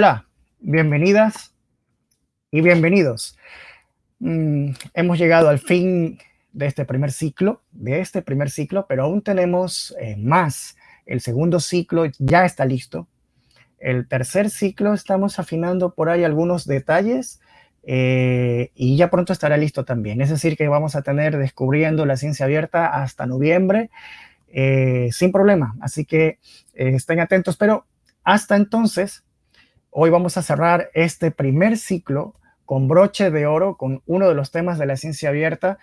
Hola, bienvenidas y bienvenidos. Mm, hemos llegado al fin de este primer ciclo, de este primer ciclo, pero aún tenemos eh, más. El segundo ciclo ya está listo. El tercer ciclo estamos afinando por ahí algunos detalles eh, y ya pronto estará listo también. Es decir, que vamos a tener descubriendo la ciencia abierta hasta noviembre eh, sin problema. Así que estén atentos, pero hasta entonces Hoy vamos a cerrar este primer ciclo con broche de oro, con uno de los temas de la ciencia abierta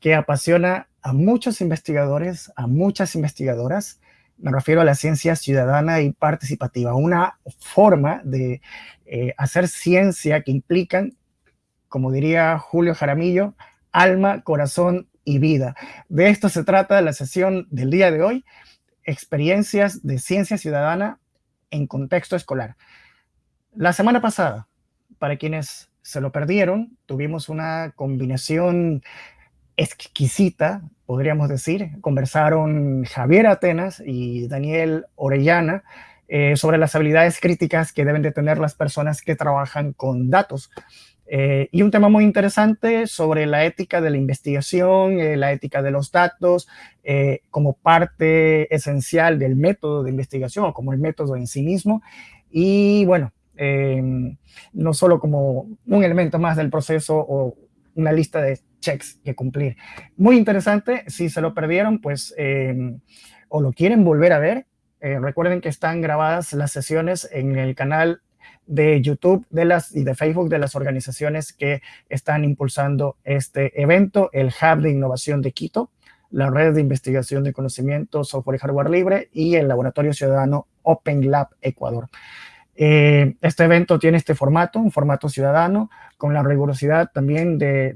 que apasiona a muchos investigadores, a muchas investigadoras. Me refiero a la ciencia ciudadana y participativa, una forma de eh, hacer ciencia que implican, como diría Julio Jaramillo, alma, corazón y vida. De esto se trata la sesión del día de hoy, experiencias de ciencia ciudadana en contexto escolar. La semana pasada, para quienes se lo perdieron, tuvimos una combinación exquisita, podríamos decir. Conversaron Javier Atenas y Daniel Orellana eh, sobre las habilidades críticas que deben de tener las personas que trabajan con datos. Eh, y un tema muy interesante sobre la ética de la investigación, eh, la ética de los datos, como parte esencial del método de investigación o como el método en sí mismo. Y bueno, Em, no solo como un elemento más del proceso o una lista de checks que cumplir. Muy interesante, si se lo perdieron, pues, em, o lo quieren volver a ver, eh, recuerden que están grabadas las sesiones en el canal de YouTube de las, y de Facebook de las organizaciones que están impulsando este evento, el Hub de Innovación de Quito, la Red de Investigación de Conocimiento, Software y Hardware Libre y el Laboratorio Ciudadano Open Lab Ecuador. Eh, este evento tiene este formato, un formato ciudadano, con la rigurosidad también de,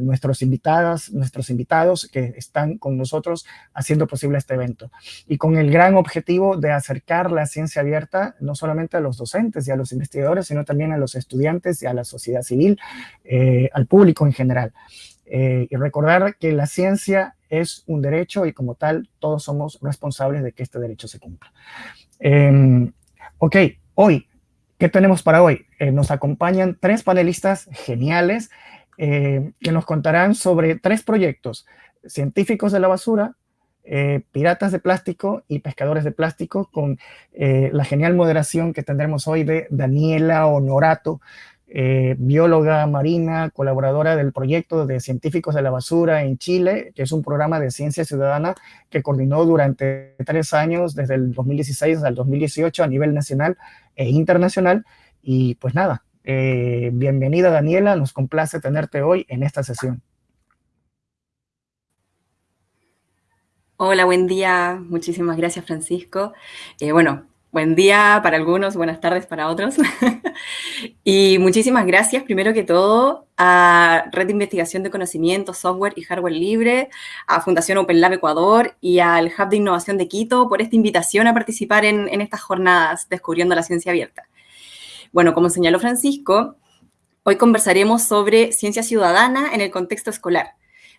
nuestros invitadas, nuestros invitados que están con nosotros haciendo posible este evento. Y con el gran objetivo de acercar la ciencia abierta no solamente a los docentes y a los investigadores, sino también a los estudiantes y a la sociedad civil, eh, al público en general. Eh, y recordar que la ciencia es un derecho y como tal todos somos responsables de que este derecho se cumpla. Em, ok, Hoy, ¿qué tenemos para hoy? Eh, nos acompañan tres panelistas geniales eh, que nos contarán sobre tres proyectos, científicos de la basura, eh, piratas de plástico y pescadores de plástico, con la genial moderación que tendremos hoy de Daniela Honorato, eh, bióloga marina, colaboradora del proyecto de Científicos de la Basura en Chile, que es un programa de ciencia ciudadana que coordinó durante tres años, desde el 2016 al 2018, a nivel nacional e internacional. Y pues nada, eh, bienvenida Daniela, nos complace tenerte hoy en esta sesión. Hola, buen día. Muchísimas gracias, Francisco. Eh, bueno, Buen día para algunos, buenas tardes para otros. y muchísimas gracias, primero que todo, a Red de Investigación de Conocimiento, Software y Hardware Libre, a Fundación Open Lab Ecuador y al Hub de Innovación de Quito por esta invitación a participar en, en estas jornadas Descubriendo la Ciencia Abierta. Bueno, como señaló Francisco, hoy conversaremos sobre ciencia ciudadana en el contexto escolar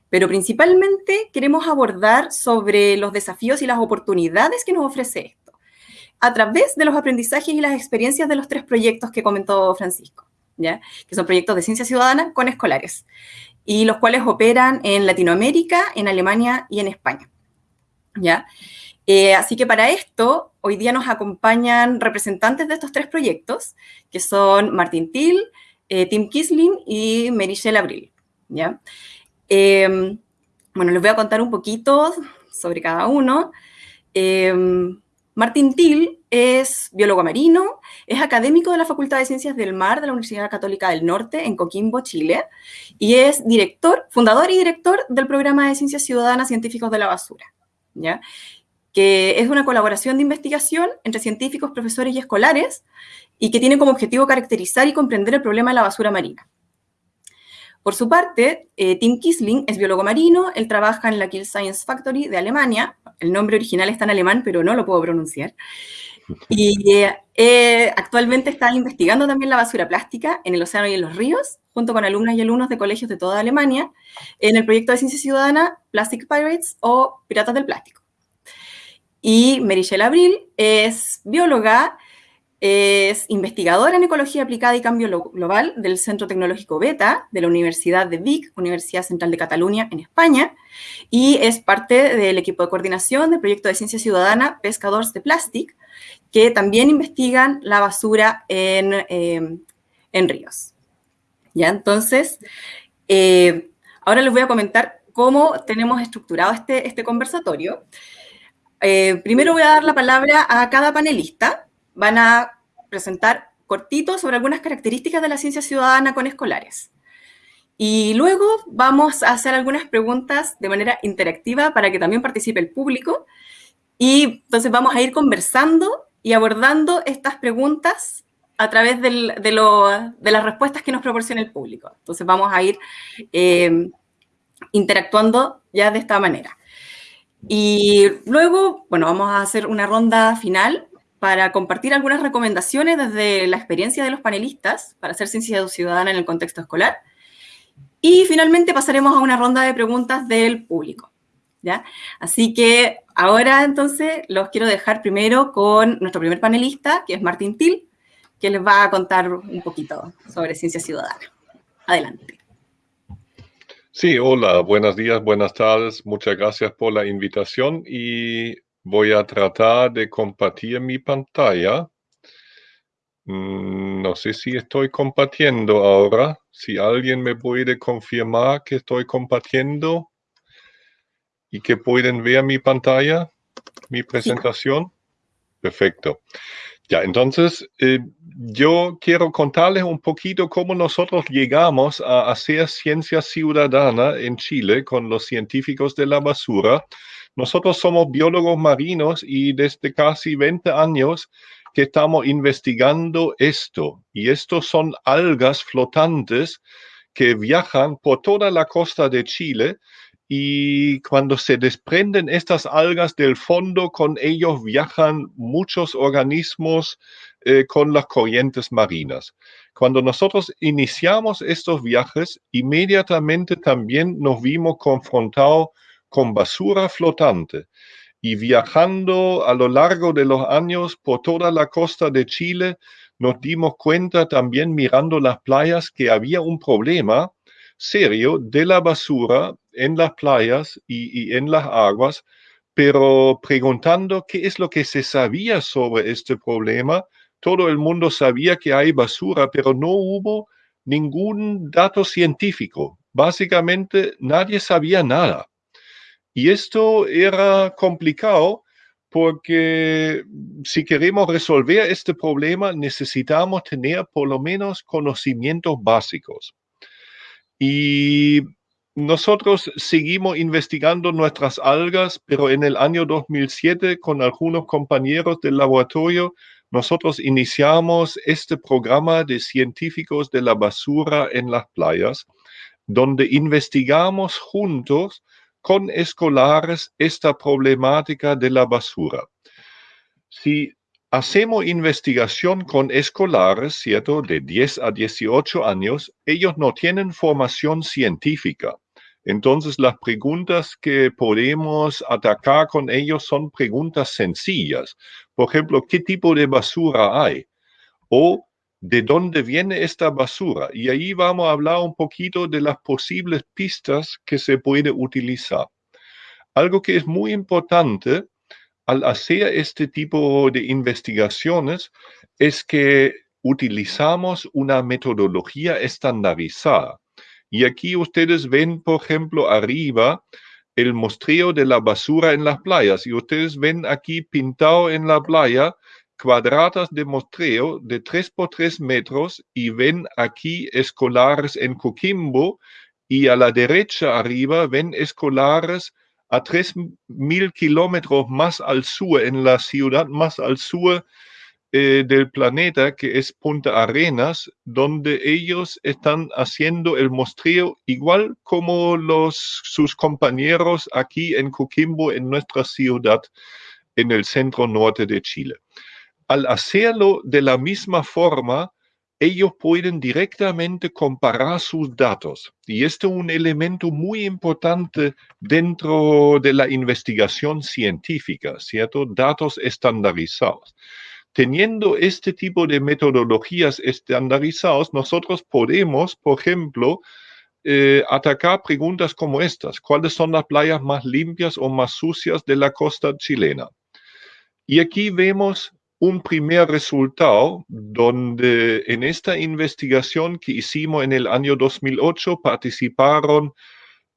pero principalmente queremos abordar sobre los desafíos y las oportunidades que nos ofrece a través de los aprendizajes y las experiencias de los tres proyectos que comentó Francisco, ¿ya? que son proyectos de ciencia ciudadana con escolares, y los cuales operan en Latinoamérica, en Alemania y en España. ¿ya? Eh, así que para esto, hoy día nos acompañan representantes de estos tres proyectos, que son Martín Till, eh, Tim Kisling y Merichel Abril. ¿ya? Em, bueno, les voy a contar un poquito sobre cada uno. Martín Till es biólogo marino, es académico de la Facultad de Ciencias del Mar de la Universidad Católica del Norte en Coquimbo, Chile, y es director, fundador y director del programa de Ciencias Ciudadanas Científicos de la Basura, ¿ya? que es una colaboración de investigación entre científicos, profesores y escolares, y que tiene como objetivo caracterizar y comprender el problema de la basura marina. Por su parte, eh, Tim Kisling es biólogo marino, él trabaja en la Kill Science Factory de Alemania, el nombre original está en alemán, pero no lo puedo pronunciar, y eh, eh, actualmente está investigando también la basura plástica en el océano y en los ríos, junto con alumnas y alumnos de colegios de toda Alemania, en el proyecto de ciencia ciudadana Plastic Pirates o Piratas del Plástico. Y Merichelle Abril es bióloga, es investigadora en Ecología Aplicada y Cambio Global del Centro Tecnológico Beta de la Universidad de Vic, Universidad Central de Cataluña, en España, y es parte del equipo de coordinación del proyecto de ciencia ciudadana Pescadores de Plastic, que también investigan la basura en, eh, ríos. ¿Ya? Entonces, eh, ahora les voy a comentar cómo tenemos estructurado este, este conversatorio. Eh, primero voy a dar la palabra a cada panelista van a presentar cortitos sobre algunas características de la ciencia ciudadana con escolares. Y luego vamos a hacer algunas preguntas de manera interactiva para que también participe el público. Y entonces vamos a ir conversando y abordando estas preguntas a través de, las respuestas que nos proporciona el público. Entonces vamos a ir eh, interactuando ya de esta manera. Y luego, bueno, vamos a hacer una ronda final para compartir algunas recomendaciones desde la experiencia de los panelistas para hacer ciencia ciudadana en el contexto escolar. Y finalmente pasaremos a una ronda de preguntas del público. ¿ya? Así que ahora entonces los quiero dejar primero con nuestro primer panelista, que es Martín Til, que les va a contar un poquito sobre ciencia ciudadana. Adelante. Sí, hola, buenos días, buenas tardes. Muchas gracias por la invitación y Voy a tratar de compartir mi pantalla. Mm, no sé si estoy compartiendo ahora. Si alguien me puede confirmar que estoy compartiendo y que pueden ver mi pantalla, mi presentación. Perfecto. Ya, entonces eh, yo quiero contarles un poquito cómo nosotros llegamos a hacer ciencia ciudadana en Chile con los científicos de la basura nosotros somos biólogos marinos y desde casi 20 años que estamos investigando esto. Y estos son algas flotantes que viajan por toda la costa de Chile y cuando se desprenden estas algas del fondo, con ellos viajan muchos organismos eh, con las corrientes marinas. Cuando nosotros iniciamos estos viajes, inmediatamente también nos vimos confrontados con basura flotante y viajando a lo largo de los años por toda la costa de Chile, nos dimos cuenta también mirando las playas que había un problema serio de la basura en las playas y, en las aguas, pero preguntando qué es lo que se sabía sobre este problema, todo el mundo sabía que hay basura, pero no hubo ningún dato científico. Básicamente nadie sabía nada. Y esto era complicado porque si queremos resolver este problema necesitamos tener por lo menos conocimientos básicos. Y nosotros seguimos investigando nuestras algas, pero en el año 2007 con algunos compañeros del laboratorio, nosotros iniciamos este programa de científicos de la basura en las playas, donde investigamos juntos con escolares esta problemática de la basura. Si hacemos investigación con escolares, ¿cierto? De 10 a 18 años, ellos no tienen formación científica. Entonces, las preguntas que podemos atacar con ellos son preguntas sencillas. Por ejemplo, ¿qué tipo de basura hay? O de dónde viene esta basura. Y ahí vamos a hablar un poquito de las posibles pistas que se puede utilizar. Algo que es muy importante al hacer este tipo de investigaciones es que utilizamos una metodología estandarizada. Y aquí ustedes ven, por ejemplo, arriba el muestreo de la basura en las playas. Y ustedes ven aquí pintado en la playa cuadradas de muestreo de 3 por 3 metros y ven aquí escolares en Coquimbo y a la derecha arriba ven escolares a 3.000 kilómetros más al sur, en la ciudad más al sur eh, del planeta, que es Punta Arenas, donde ellos están haciendo el muestreo igual como los, sus compañeros aquí en Coquimbo, en nuestra ciudad, en el centro norte de Chile al hacerlo de la misma forma, ellos pueden directamente comparar sus datos. Y este es un elemento muy importante dentro de la investigación científica, ¿cierto? Datos estandarizados. teniendo este tipo de metodologías estandarizados, nosotros podemos, por ejemplo, eh, atacar preguntas como estas. ¿Cuáles son las playas más limpias o más sucias de la costa chilena? Y aquí vemos un primer resultado donde en esta investigación que hicimos en el año 2008 participaron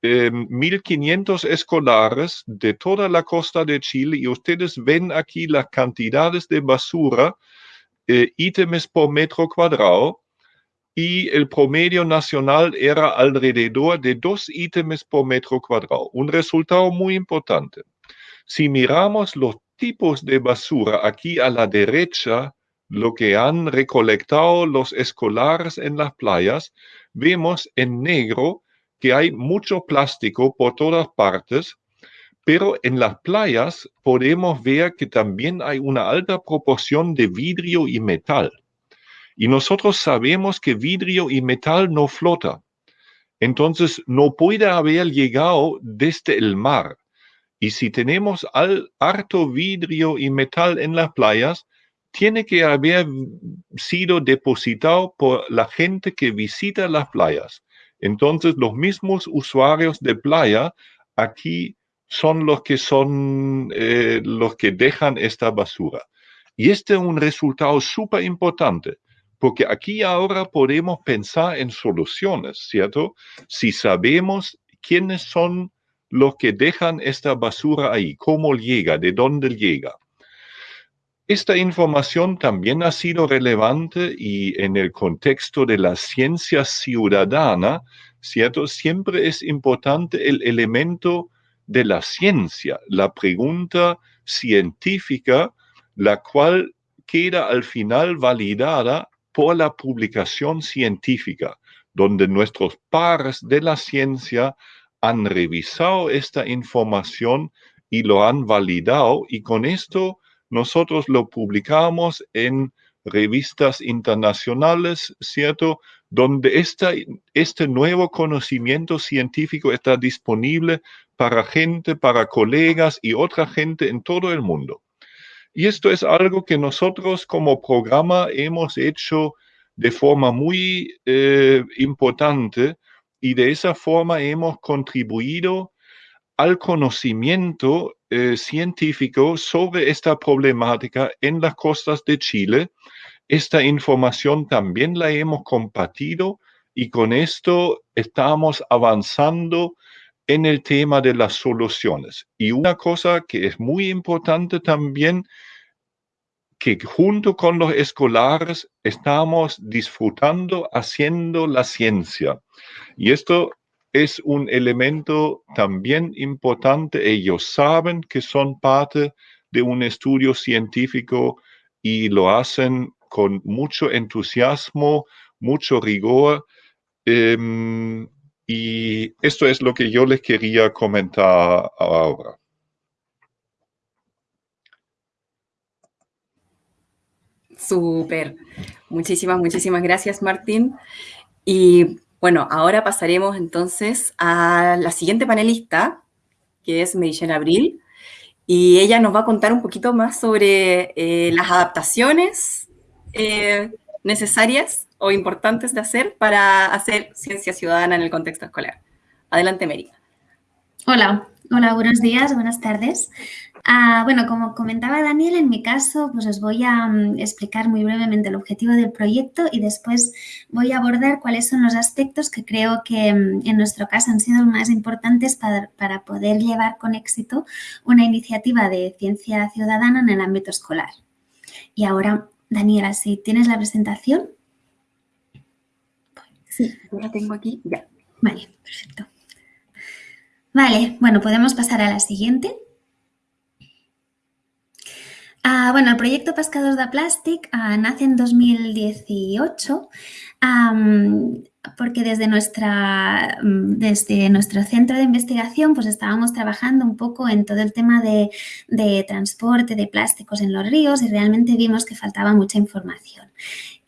1.500 em, escolares de toda la costa de Chile y ustedes ven aquí las cantidades de basura, eh, ítems por metro cuadrado, y el promedio nacional era alrededor de dos ítems por metro cuadrado, un resultado muy importante. Si miramos los tipos de basura aquí a la derecha, lo que han recolectado los escolares en las playas, vemos en negro que hay mucho plástico por todas partes, pero en las playas podemos ver que también hay una alta proporción de vidrio y metal. Y nosotros sabemos que vidrio y metal no flota. Entonces no puede haber llegado desde el mar. Y si tenemos al, harto vidrio y metal en las playas, tiene que haber sido depositado por la gente que visita las playas. Entonces los mismos usuarios de playa aquí son los que son eh, los que dejan esta basura. Y este es un resultado súper importante porque aquí ahora podemos pensar en soluciones, ¿cierto? Si sabemos quiénes son los que dejan esta basura ahí, cómo llega, de dónde llega. Esta información también ha sido relevante y en el contexto de la ciencia ciudadana, ¿cierto? Siempre es importante el elemento de la ciencia, la pregunta científica, la cual queda al final validada por la publicación científica, donde nuestros pares de la ciencia han revisado esta información y lo han validado y con esto nosotros lo publicamos en revistas internacionales, ¿cierto? Donde este nuevo conocimiento científico está disponible para gente, para colegas y otra gente en todo el mundo. Y esto es algo que nosotros como programa hemos hecho de forma muy eh, importante y de esa forma hemos contribuido al conocimiento eh, científico sobre esta problemática en las costas de Chile. Esta información también la hemos compartido y con esto estamos avanzando en el tema de las soluciones. Y una cosa que es muy importante también, que junto con los escolares estamos disfrutando haciendo la ciencia. Y esto es un elemento también importante. Ellos saben que son parte de un estudio científico y lo hacen con mucho entusiasmo, mucho rigor. Em, y esto es lo que yo les quería comentar ahora. Súper. Muchísimas, muchísimas gracias, Martín. Y bueno, ahora pasaremos entonces a la siguiente panelista, que es Michelle Abril, y ella nos va a contar un poquito más sobre eh, las adaptaciones eh, necesarias o importantes de hacer para hacer ciencia ciudadana en el contexto escolar. Adelante, Mary. Hola, hola, buenos días, buenas tardes. Ah, bueno, como comentaba Daniel, en mi caso, pues os voy a mm, explicar muy brevemente el objetivo del proyecto y después voy a abordar cuáles son los aspectos que creo que mm, en nuestro caso han sido los más importantes para, para poder llevar con éxito una iniciativa de ciencia ciudadana en el ámbito escolar. Y ahora, Daniela, si tienes la presentación. Sí, la tengo aquí, ya. Vale, perfecto. Vale, bueno, podemos pasar a la siguiente. Ah, bueno, el proyecto Pescados de Plastic ah, nace en 2018 porque desde, nuestra, mm, desde nuestro centro de investigación pues estábamos trabajando un poco en todo el tema de, de transporte de plásticos en los ríos y realmente vimos que faltaba mucha información.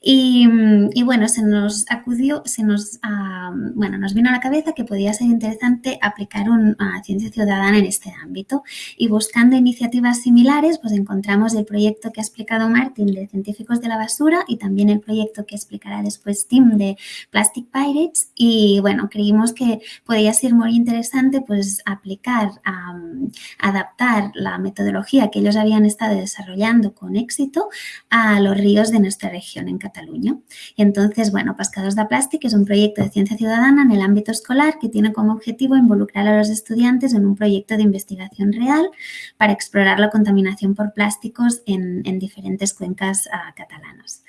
Y, bueno, se nos acudió, se nos, ah, bueno, nos vino a la cabeza que podía ser interesante aplicar una ciencia ciudadana en este ámbito. Y buscando iniciativas similares, pues encontramos el proyecto que ha explicado Martín de Científicos de la Basura y también el proyecto que explicará después Tim de Plastic Pirates. Y bueno, creímos que podía ser muy interesante pues aplicar, adaptar la metodología que ellos habían estado desarrollando con éxito a los ríos de nuestra región en Cataluña Cataluña. Entonces, bueno, Pescadors de Plàstic es un proyecto de ciencia ciudadana en el ámbito escolar que tiene como objetivo involucrar a los estudiantes en un proyecto de investigación real para explorar la contaminación por plásticos en, diferentes cuencas uh, catalanas.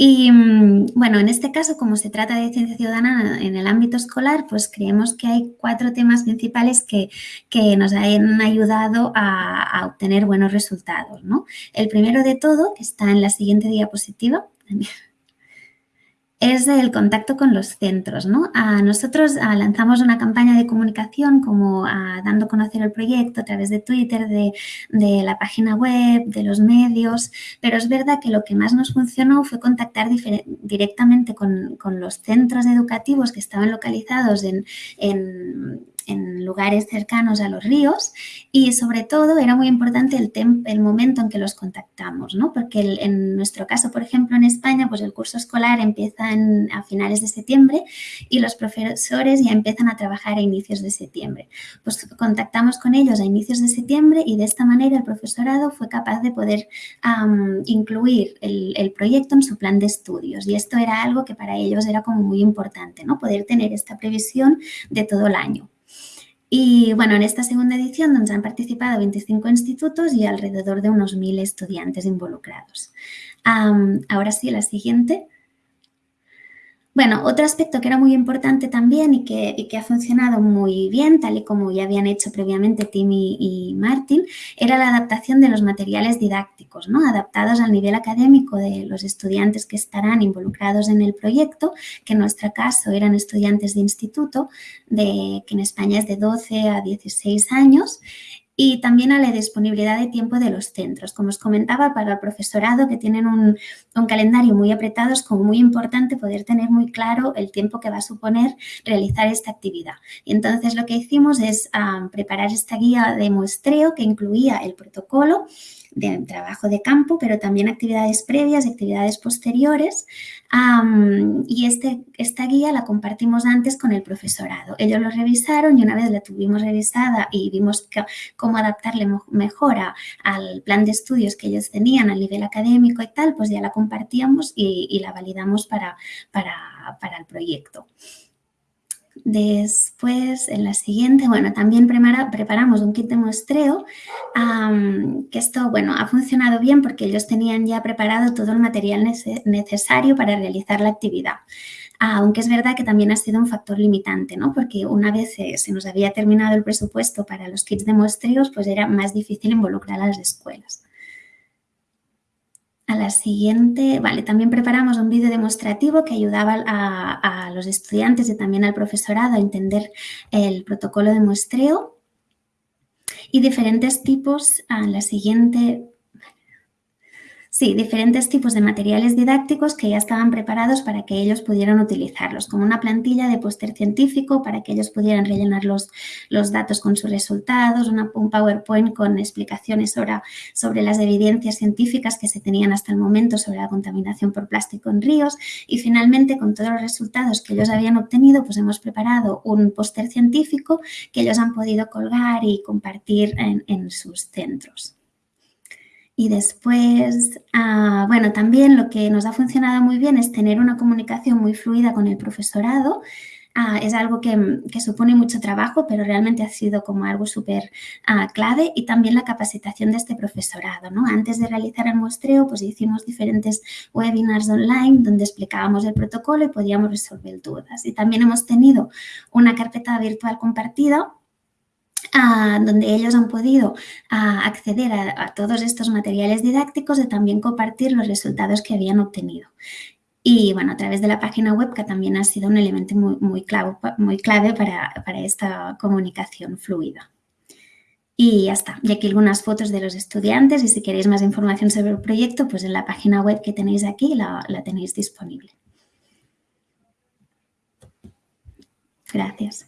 Y mm, bueno, en este caso, como se trata de ciencia ciudadana en el ámbito escolar, pues creemos que hay cuatro temas principales que, nos han ayudado a, a, obtener buenos resultados. ¿no? El primero de todo, está en la siguiente diapositiva, es el contacto con los centros. ¿no? A nosotros lanzamos una campaña de comunicación como dando a conocer el proyecto a través de Twitter, de, la página web, de los medios, pero es verdad que lo que más nos funcionó fue contactar directamente con, los centros educativos que estaban localizados en lugares cercanos a los ríos y sobre todo era muy importante el, el momento en que los contactamos, ¿no? porque en nuestro caso, por ejemplo, en España, pues el curso escolar empieza a finales de septiembre y los profesores ya empiezan a trabajar a inicios de septiembre. Pues contactamos con ellos a inicios de septiembre y de esta manera el profesorado fue capaz de poder incluir el, el, proyecto en su plan de estudios y esto era algo que para ellos era como muy importante, ¿no? poder tener esta previsión de todo el año. Y bueno, en esta segunda edición donde han participado 25 institutos y alrededor de unos 1.000 estudiantes involucrados. ahora sí, la siguiente. Bueno, otro aspecto que era muy importante también y que, ha funcionado muy bien, tal y como ya habían hecho previamente Tim y, Martin, era la adaptación de los materiales didácticos, adaptados al nivel académico de los estudiantes que estarán involucrados en el proyecto, que en nuestro caso eran estudiantes de instituto, de, que en España es de 12 a 16 años, y también a la disponibilidad de tiempo de los centros. Como os comentaba, para el profesorado que tienen un, calendario muy apretado es muy importante poder tener muy claro el tiempo que va a suponer realizar esta actividad. Y entonces lo que hicimos es ah, preparar esta guía de muestreo que incluía el protocolo, de trabajo de campo, pero también actividades previas y actividades posteriores. y este, esta guía la compartimos antes con el profesorado. Ellos lo revisaron y una vez la tuvimos revisada y vimos cómo adaptarle mejor al plan de estudios que ellos tenían, al nivel académico y tal, pues ya la compartíamos y, la validamos para, para el proyecto. Después, en la siguiente, bueno, también preparamos un kit de muestreo, que esto, bueno, ha funcionado bien porque ellos tenían ya preparado todo el material necesario para realizar la actividad. Aunque es verdad que también ha sido un factor limitante, ¿no? Porque una vez se nos había terminado el presupuesto para los kits de muestreos, pues era más difícil involucrar a las escuelas. A la siguiente, vale, también preparamos un vídeo demostrativo que ayudaba a, los estudiantes y también al profesorado a entender el protocolo de muestreo y diferentes tipos. A la siguiente, Sí, diferentes tipos de materiales didácticos que ya estaban preparados para que ellos pudieran utilizarlos, como una plantilla de póster científico para que ellos pudieran rellenar los, los datos con sus resultados, una, un PowerPoint con explicaciones sobre, sobre las evidencias científicas que se tenían hasta el momento sobre la contaminación por plástico en ríos y finalmente con todos los resultados que ellos habían obtenido, pues hemos preparado un póster científico que ellos han podido colgar y compartir en, en sus centros. Y después, ah, bueno, también lo que nos ha funcionado muy bien es tener una comunicación muy fluida con el profesorado. Ah, es algo que, supone mucho trabajo, pero realmente ha sido como algo súper ah, clave y también la capacitación de este profesorado. ¿no? Antes de realizar el muestreo, pues hicimos diferentes webinars online donde explicábamos el protocolo y podíamos resolver dudas. Y también hemos tenido una carpeta virtual compartida donde ellos han podido acceder a, todos estos materiales didácticos y también compartir los resultados que habían obtenido. Y bueno, a través de la página web, que también ha sido un elemento muy, muy, clave, muy clave para, esta comunicación fluida. Y ya está. Y aquí algunas fotos de los estudiantes y si queréis más información sobre el proyecto, pues en la página web que tenéis aquí la tenéis disponible. Gracias.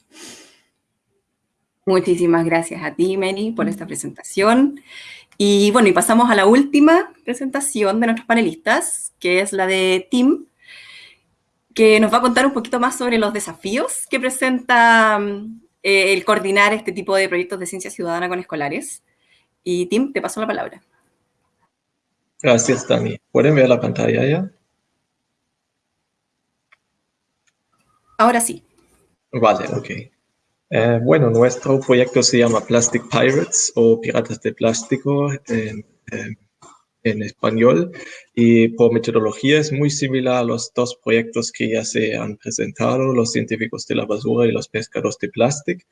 Muchísimas gracias a ti, Meni, por esta presentación. Y bueno, y pasamos a la última presentación de nuestros panelistas, que es la de Tim, que nos va a contar un poquito más sobre los desafíos que presenta eh, el coordinar este tipo de proyectos de ciencia ciudadana con escolares. Y Tim, te paso la palabra. Gracias, Dani. ¿Pueden ver la pantalla ya? Ahora sí. Vale, ok. Eh, bueno, nuestro proyecto se llama Plastic Pirates o Piratas de Plástico en, español y por metodología es muy similar a los dos proyectos que ya se han presentado, los científicos de la basura y los pescadores de plástico.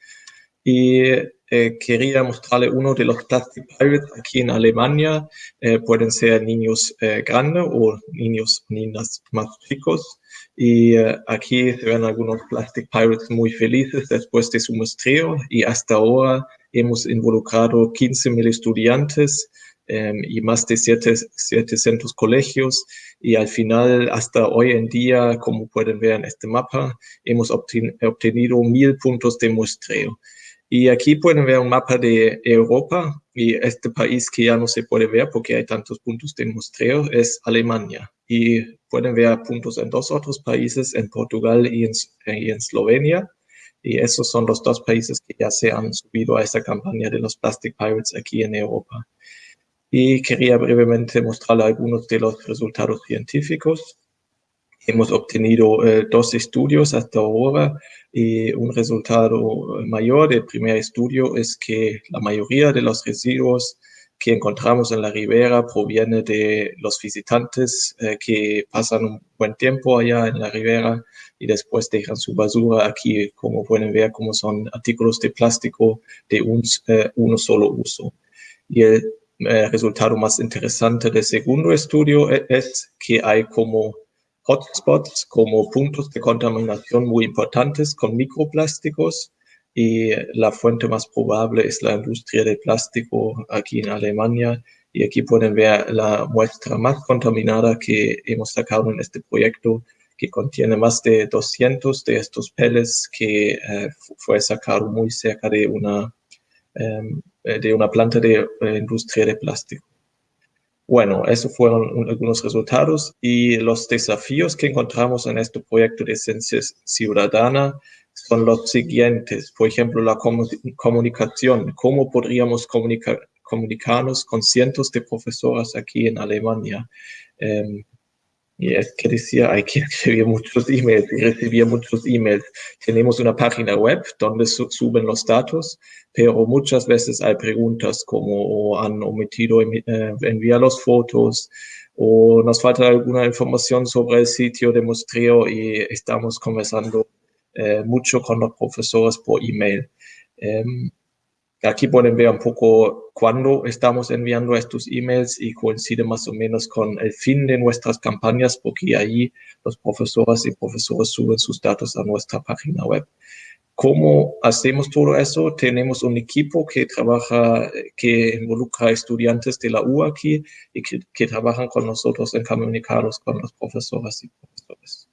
Y eh, quería mostrarle uno de los Plastic Pirates aquí en Alemania. Eh, pueden ser niños grandes o niños niñas más chicos. Y eh, aquí se ven algunos Plastic Pirates muy felices después de su muestreo y hasta ahora hemos involucrado 15.000 estudiantes em, y más de 700 colegios y al final hasta hoy en día, como pueden ver en este mapa, hemos obtenido mil puntos de muestreo. Y aquí pueden ver un mapa de Europa y este país que ya no se puede ver porque hay tantos puntos de muestreo es Alemania. Y pueden ver puntos en dos otros países, en Portugal y en, y en Eslovenia. Y esos son los dos países que ya se han subido a esta campaña de los Plastic Pirates aquí en Europa. Y quería brevemente mostrarle algunos de los resultados científicos. Hemos obtenido eh, dos estudios hasta ahora y un resultado mayor del primer estudio es que la mayoría de los residuos que encontramos en la ribera proviene de los visitantes eh, que pasan un buen tiempo allá en la ribera y después dejan su basura aquí, como pueden ver, como son artículos de plástico de un eh, uno solo uso. Y el eh, resultado más interesante del segundo estudio es que hay como hotspots, como puntos de contaminación muy importantes con microplásticos y la fuente más probable es la industria del plástico aquí en Alemania. Y aquí pueden ver la muestra más contaminada que hemos sacado en este proyecto, que contiene más de 200 de estos peles que eh, fue sacado muy cerca de una, em, de una planta de eh, industria de plástico. Bueno, esos fueron algunos resultados y los desafíos que encontramos en este proyecto de ciencia ciudadana son los siguientes. Por ejemplo, la comunicación. ¿Cómo podríamos comunicarnos con cientos de profesoras aquí en Alemania? Em, y es que decía, hay que escribir muchos emails y recibir muchos emails. Tenemos una página web donde suben los datos, pero muchas veces hay preguntas como han omitido eh, enviar las fotos o nos falta alguna información sobre el sitio de muestreo y estamos conversando eh, mucho con los profesores por email. Em, aquí pueden ver un poco cuándo estamos enviando estos emails y coincide más o menos con el fin de nuestras campañas porque ahí los profesores y profesores suben sus datos a nuestra página web. ¿Cómo hacemos todo eso? Tenemos un equipo que trabaja, que involucra estudiantes de la U aquí y que, que trabajan con nosotros en comunicarnos con los profesores y profesores.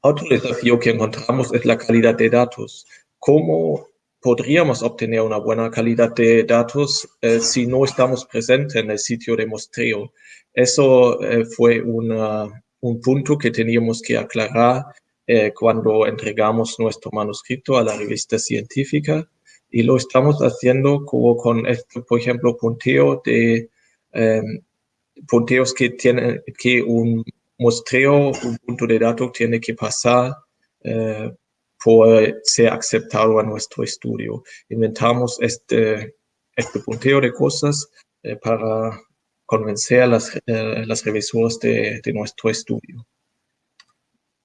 Otro desafío que encontramos es la calidad de datos. ¿Cómo podríamos obtener una buena calidad de datos eh, si no estamos presentes en el sitio de muestreo? Eso eh, fue un punto que teníamos que aclarar eh, cuando entregamos nuestro manuscrito a la revista científica y lo estamos haciendo como con por ejemplo, punteo de punteos que tienen que un muestreo, un punto de datos tiene que pasar por ser aceptado a nuestro estudio. Inventamos este, este punteo de cosas eh, para convencer a las, eh, las revisoras de, de, nuestro estudio.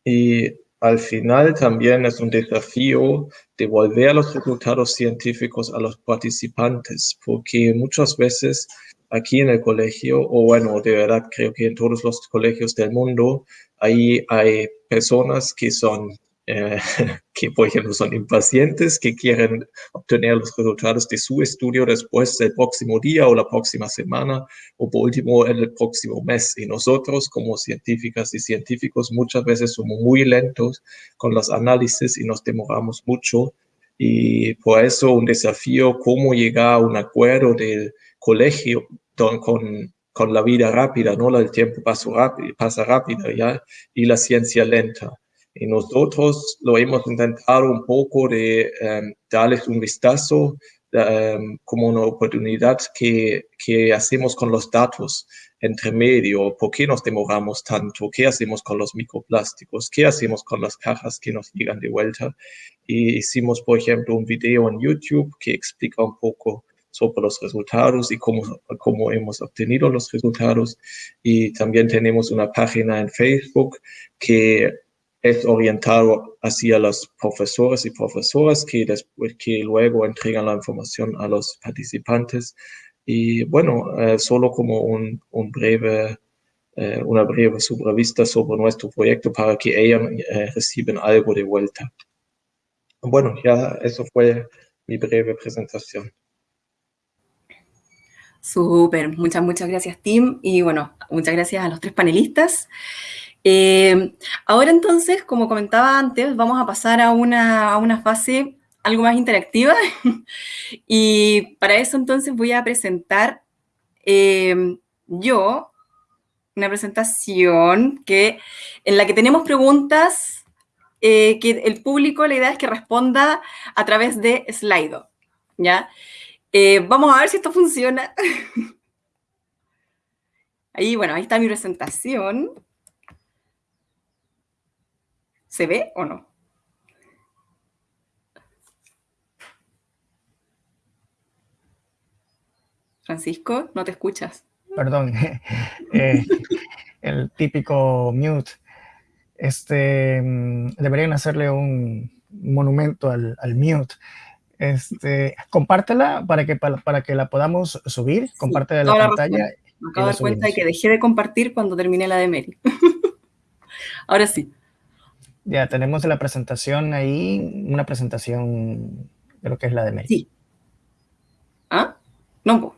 Y al final también es un desafío devolver los resultados científicos a los participantes, porque muchas veces aquí en el colegio, o bueno, de verdad creo que en todos los colegios del mundo, ahí hay personas que son eh, que, por ejemplo, son impacientes, que quieren obtener los resultados de su estudio después del próximo día o la próxima semana o por último el próximo mes. Y nosotros como científicas y científicos muchas veces somos muy lentos con los análisis y nos demoramos mucho. Y por eso un desafío, cómo llegar a un acuerdo del colegio con, con la vida rápida, ¿no? El tiempo pasa rápido, pasa rápido, ¿ya? Y la ciencia lenta. Y nosotros lo hemos intentado un poco de um, darles un vistazo um, como una oportunidad que, que hacemos con los datos entre medio, por qué nos demoramos tanto, qué hacemos con los microplásticos, qué hacemos con las cajas que nos llegan de vuelta. Y hicimos, por ejemplo, un video en YouTube que explica un poco sobre los resultados y cómo, cómo hemos obtenido los resultados. Y también tenemos una página en Facebook que es orientado hacia los profesores y profesoras que, después, que luego entregan la información a los participantes. Y bueno, eh, solo como un, un breve, eh, una breve sobrevista sobre nuestro proyecto para que ellos eh, reciban algo de vuelta. Bueno, ya eso fue mi breve presentación. Súper, muchas, muchas gracias, Tim. Y bueno, muchas gracias a los tres panelistas. Eh, ahora entonces, como comentaba antes, vamos a pasar a una, a una fase algo más interactiva. y para eso entonces voy a presentar eh, yo una presentación que, en la que tenemos preguntas eh, que el público, la idea es que responda a través de Slido. ¿ya? Vamos a ver si esto funciona. Ahí, bueno, ahí está mi presentación. ¿Se ve o no? Francisco, no te escuchas. Perdón, eh, el típico mute. Este, mm, deberían hacerle un monumento al, al mute. Este, compártela para que, para, para que la podamos subir. Sí, Comparte la pantalla. Me acabo de dar cuenta de que dejé de compartir cuando terminé la de Mary. Ahora sí. Ya tenemos la presentación ahí, una presentación de lo que es la de Mary. Sí. ¿Ah? No.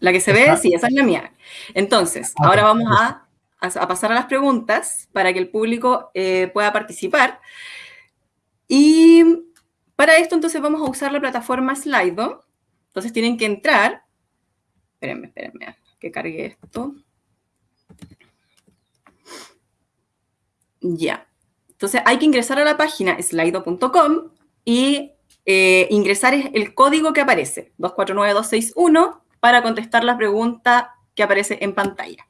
La que se ve, sí, esa es la mía. Entonces, okay. ahora vamos a, a, pasar a las preguntas para que el público eh, pueda participar. Y para esto, entonces, vamos a usar la plataforma Slido. Entonces, tienen que entrar. Espérenme, espérenme, que cargue esto. Ya. Entonces, hay que ingresar a la página slido.com y eh, ingresar el código que aparece, 249261, para contestar la pregunta que aparece en pantalla.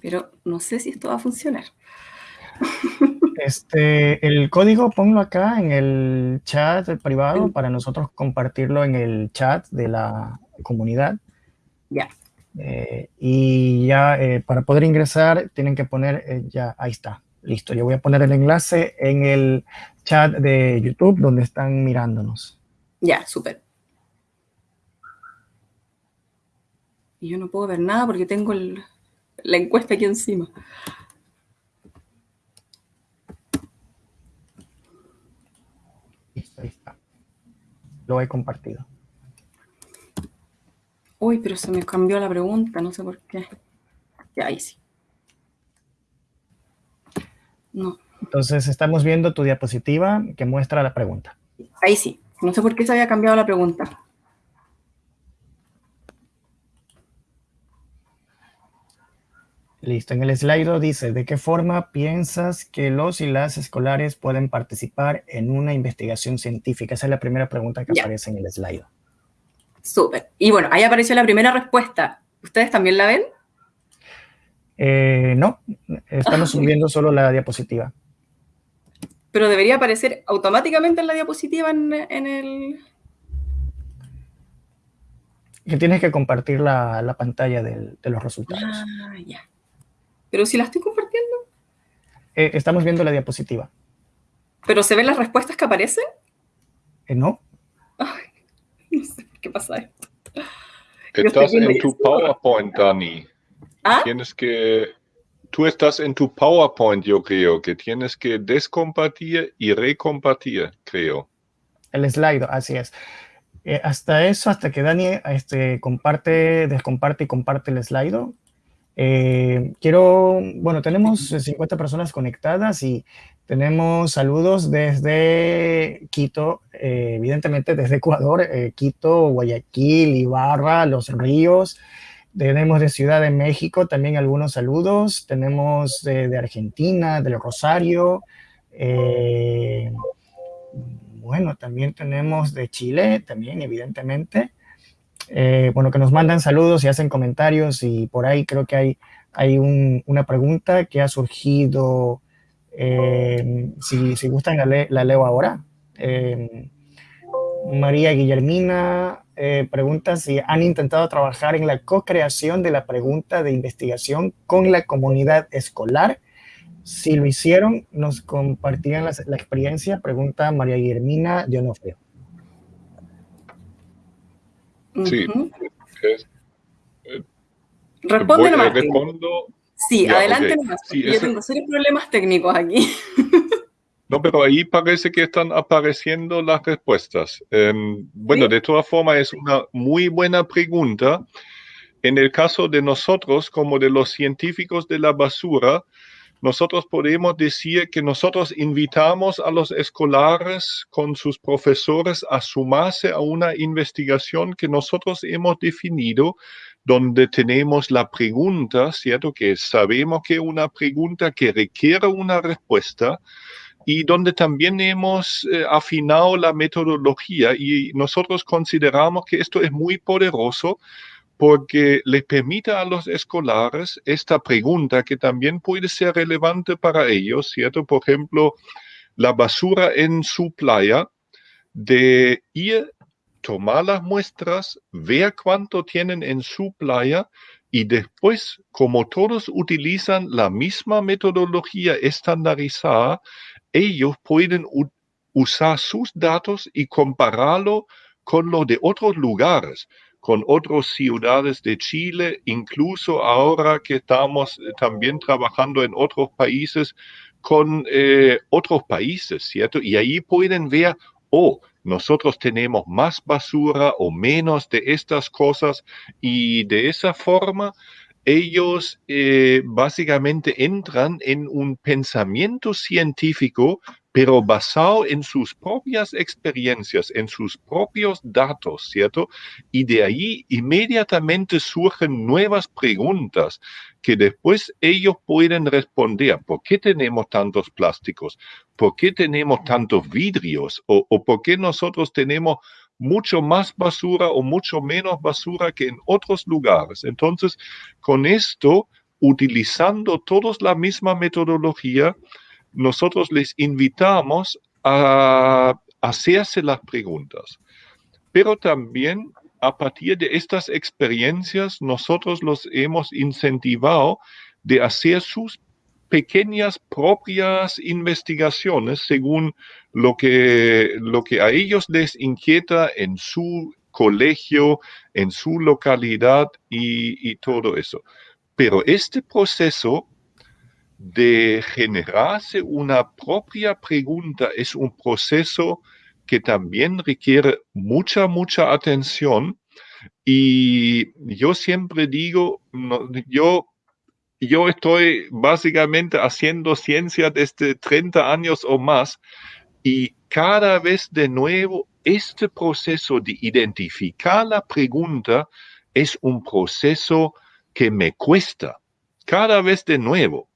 Pero no sé si esto va a funcionar. Este, el código ponlo acá en el chat privado para nosotros compartirlo en el chat de la comunidad. Ya. Eh, y ya eh, para poder ingresar tienen que poner, eh, ya, ahí está, listo. Yo voy a poner el enlace en el chat de YouTube donde están mirándonos. Ya, súper. Y yo no puedo ver nada porque tengo el, la encuesta aquí encima. Listo, ahí está. Lo he compartido. Uy, pero se me cambió la pregunta, no sé por qué. Ya, ahí sí. No. Entonces estamos viendo tu diapositiva que muestra la pregunta. Ahí sí. No sé por qué se había cambiado la pregunta. Listo, en el slide dice, ¿de qué forma piensas que los y las escolares pueden participar en una investigación científica? Esa es la primera pregunta que ya. aparece en el slide. Súper. Y bueno, ahí apareció la primera respuesta. ¿Ustedes también la ven? Eh, no, estamos subiendo solo la diapositiva. Pero debería aparecer automáticamente en la diapositiva en, en el... Que tienes que compartir la, la pantalla del, de los resultados. Ah, ya. Pero si la estoy compartiendo. Eh, estamos viendo la diapositiva. ¿Pero se ven las respuestas que aparecen? Eh, no. Ay, no sé por qué pasa esto. Estás en tu PowerPoint, Dani. ¿Ah? Tienes que, tú estás en tu PowerPoint, yo creo, que tienes que descompartir y recompartir, creo. El slide, así es. Eh, hasta eso, hasta que Dani este, comparte, descomparte y comparte el slide. Eh, quiero, bueno, tenemos 50 personas conectadas y tenemos saludos desde Quito, eh, evidentemente desde Ecuador, Quito, Guayaquil, Ibarra, Los Ríos. Tenemos de Ciudad de México también algunos saludos. Tenemos de, Argentina, del Rosario. Bueno, también tenemos de Chile, también evidentemente. Eh, bueno, que nos mandan saludos y hacen comentarios y por ahí creo que hay, hay una pregunta que ha surgido. Eh, si, si, gustan, la, leo ahora. Eh, María Guillermina pregunta si han intentado trabajar en la co-creación de la pregunta de investigación con la comunidad escolar si lo hicieron, nos compartían la, experiencia, pregunta María Guillermina Dionofrio. Sí. Responde nomás. Sí, adelante nomás. Yo tengo serios problemas técnicos aquí. No, pero ahí parece que están apareciendo las respuestas. Em, bueno, de todas formas, es una muy buena pregunta. En el caso de nosotros, como de los científicos de la basura, nosotros podemos decir que nosotros invitamos a los escolares con sus profesores a sumarse a una investigación que nosotros hemos definido donde tenemos la pregunta, ¿cierto? Que sabemos que una pregunta que requiere una respuesta y donde también hemos eh, afinado la metodología y nosotros consideramos que esto es muy poderoso porque les permite a los escolares esta pregunta que también puede ser relevante para ellos, ¿cierto? Por ejemplo, la basura en su playa, de ir, tomar las muestras, ver cuánto tienen en su playa y después, como todos utilizan la misma metodología estandarizada, ellos pueden usar sus datos y compararlo con los de otros lugares con otras ciudades de Chile, incluso ahora que estamos eh, también trabajando en otros países con eh, otros países, ¿cierto? Y ahí pueden ver, oh, nosotros tenemos más basura o menos de estas cosas y de esa forma ellos eh, básicamente entran en un pensamiento científico pero basado en sus propias experiencias, en sus propios datos, ¿cierto? Y de ahí inmediatamente surgen nuevas preguntas que después ellos pueden responder. ¿Por qué tenemos tantos plásticos? ¿Por qué tenemos tantos vidrios? ¿O, o por qué nosotros tenemos mucho más basura o mucho menos basura que en otros lugares? Entonces, con esto, utilizando todos la misma metodología, nosotros les invitamos a hacerse las preguntas. Pero también a partir de estas experiencias, nosotros los hemos incentivado de hacer sus pequeñas propias investigaciones según lo que, lo que a ellos les inquieta en su colegio, en su localidad y, y todo eso. Pero este proceso de generarse una propia pregunta. Es un proceso que también requiere mucha, mucha atención. Y yo siempre digo, yo, yo estoy básicamente haciendo ciencia desde 30 años o más y cada vez de nuevo este proceso de identificar la pregunta es un proceso que me cuesta. Cada vez de nuevo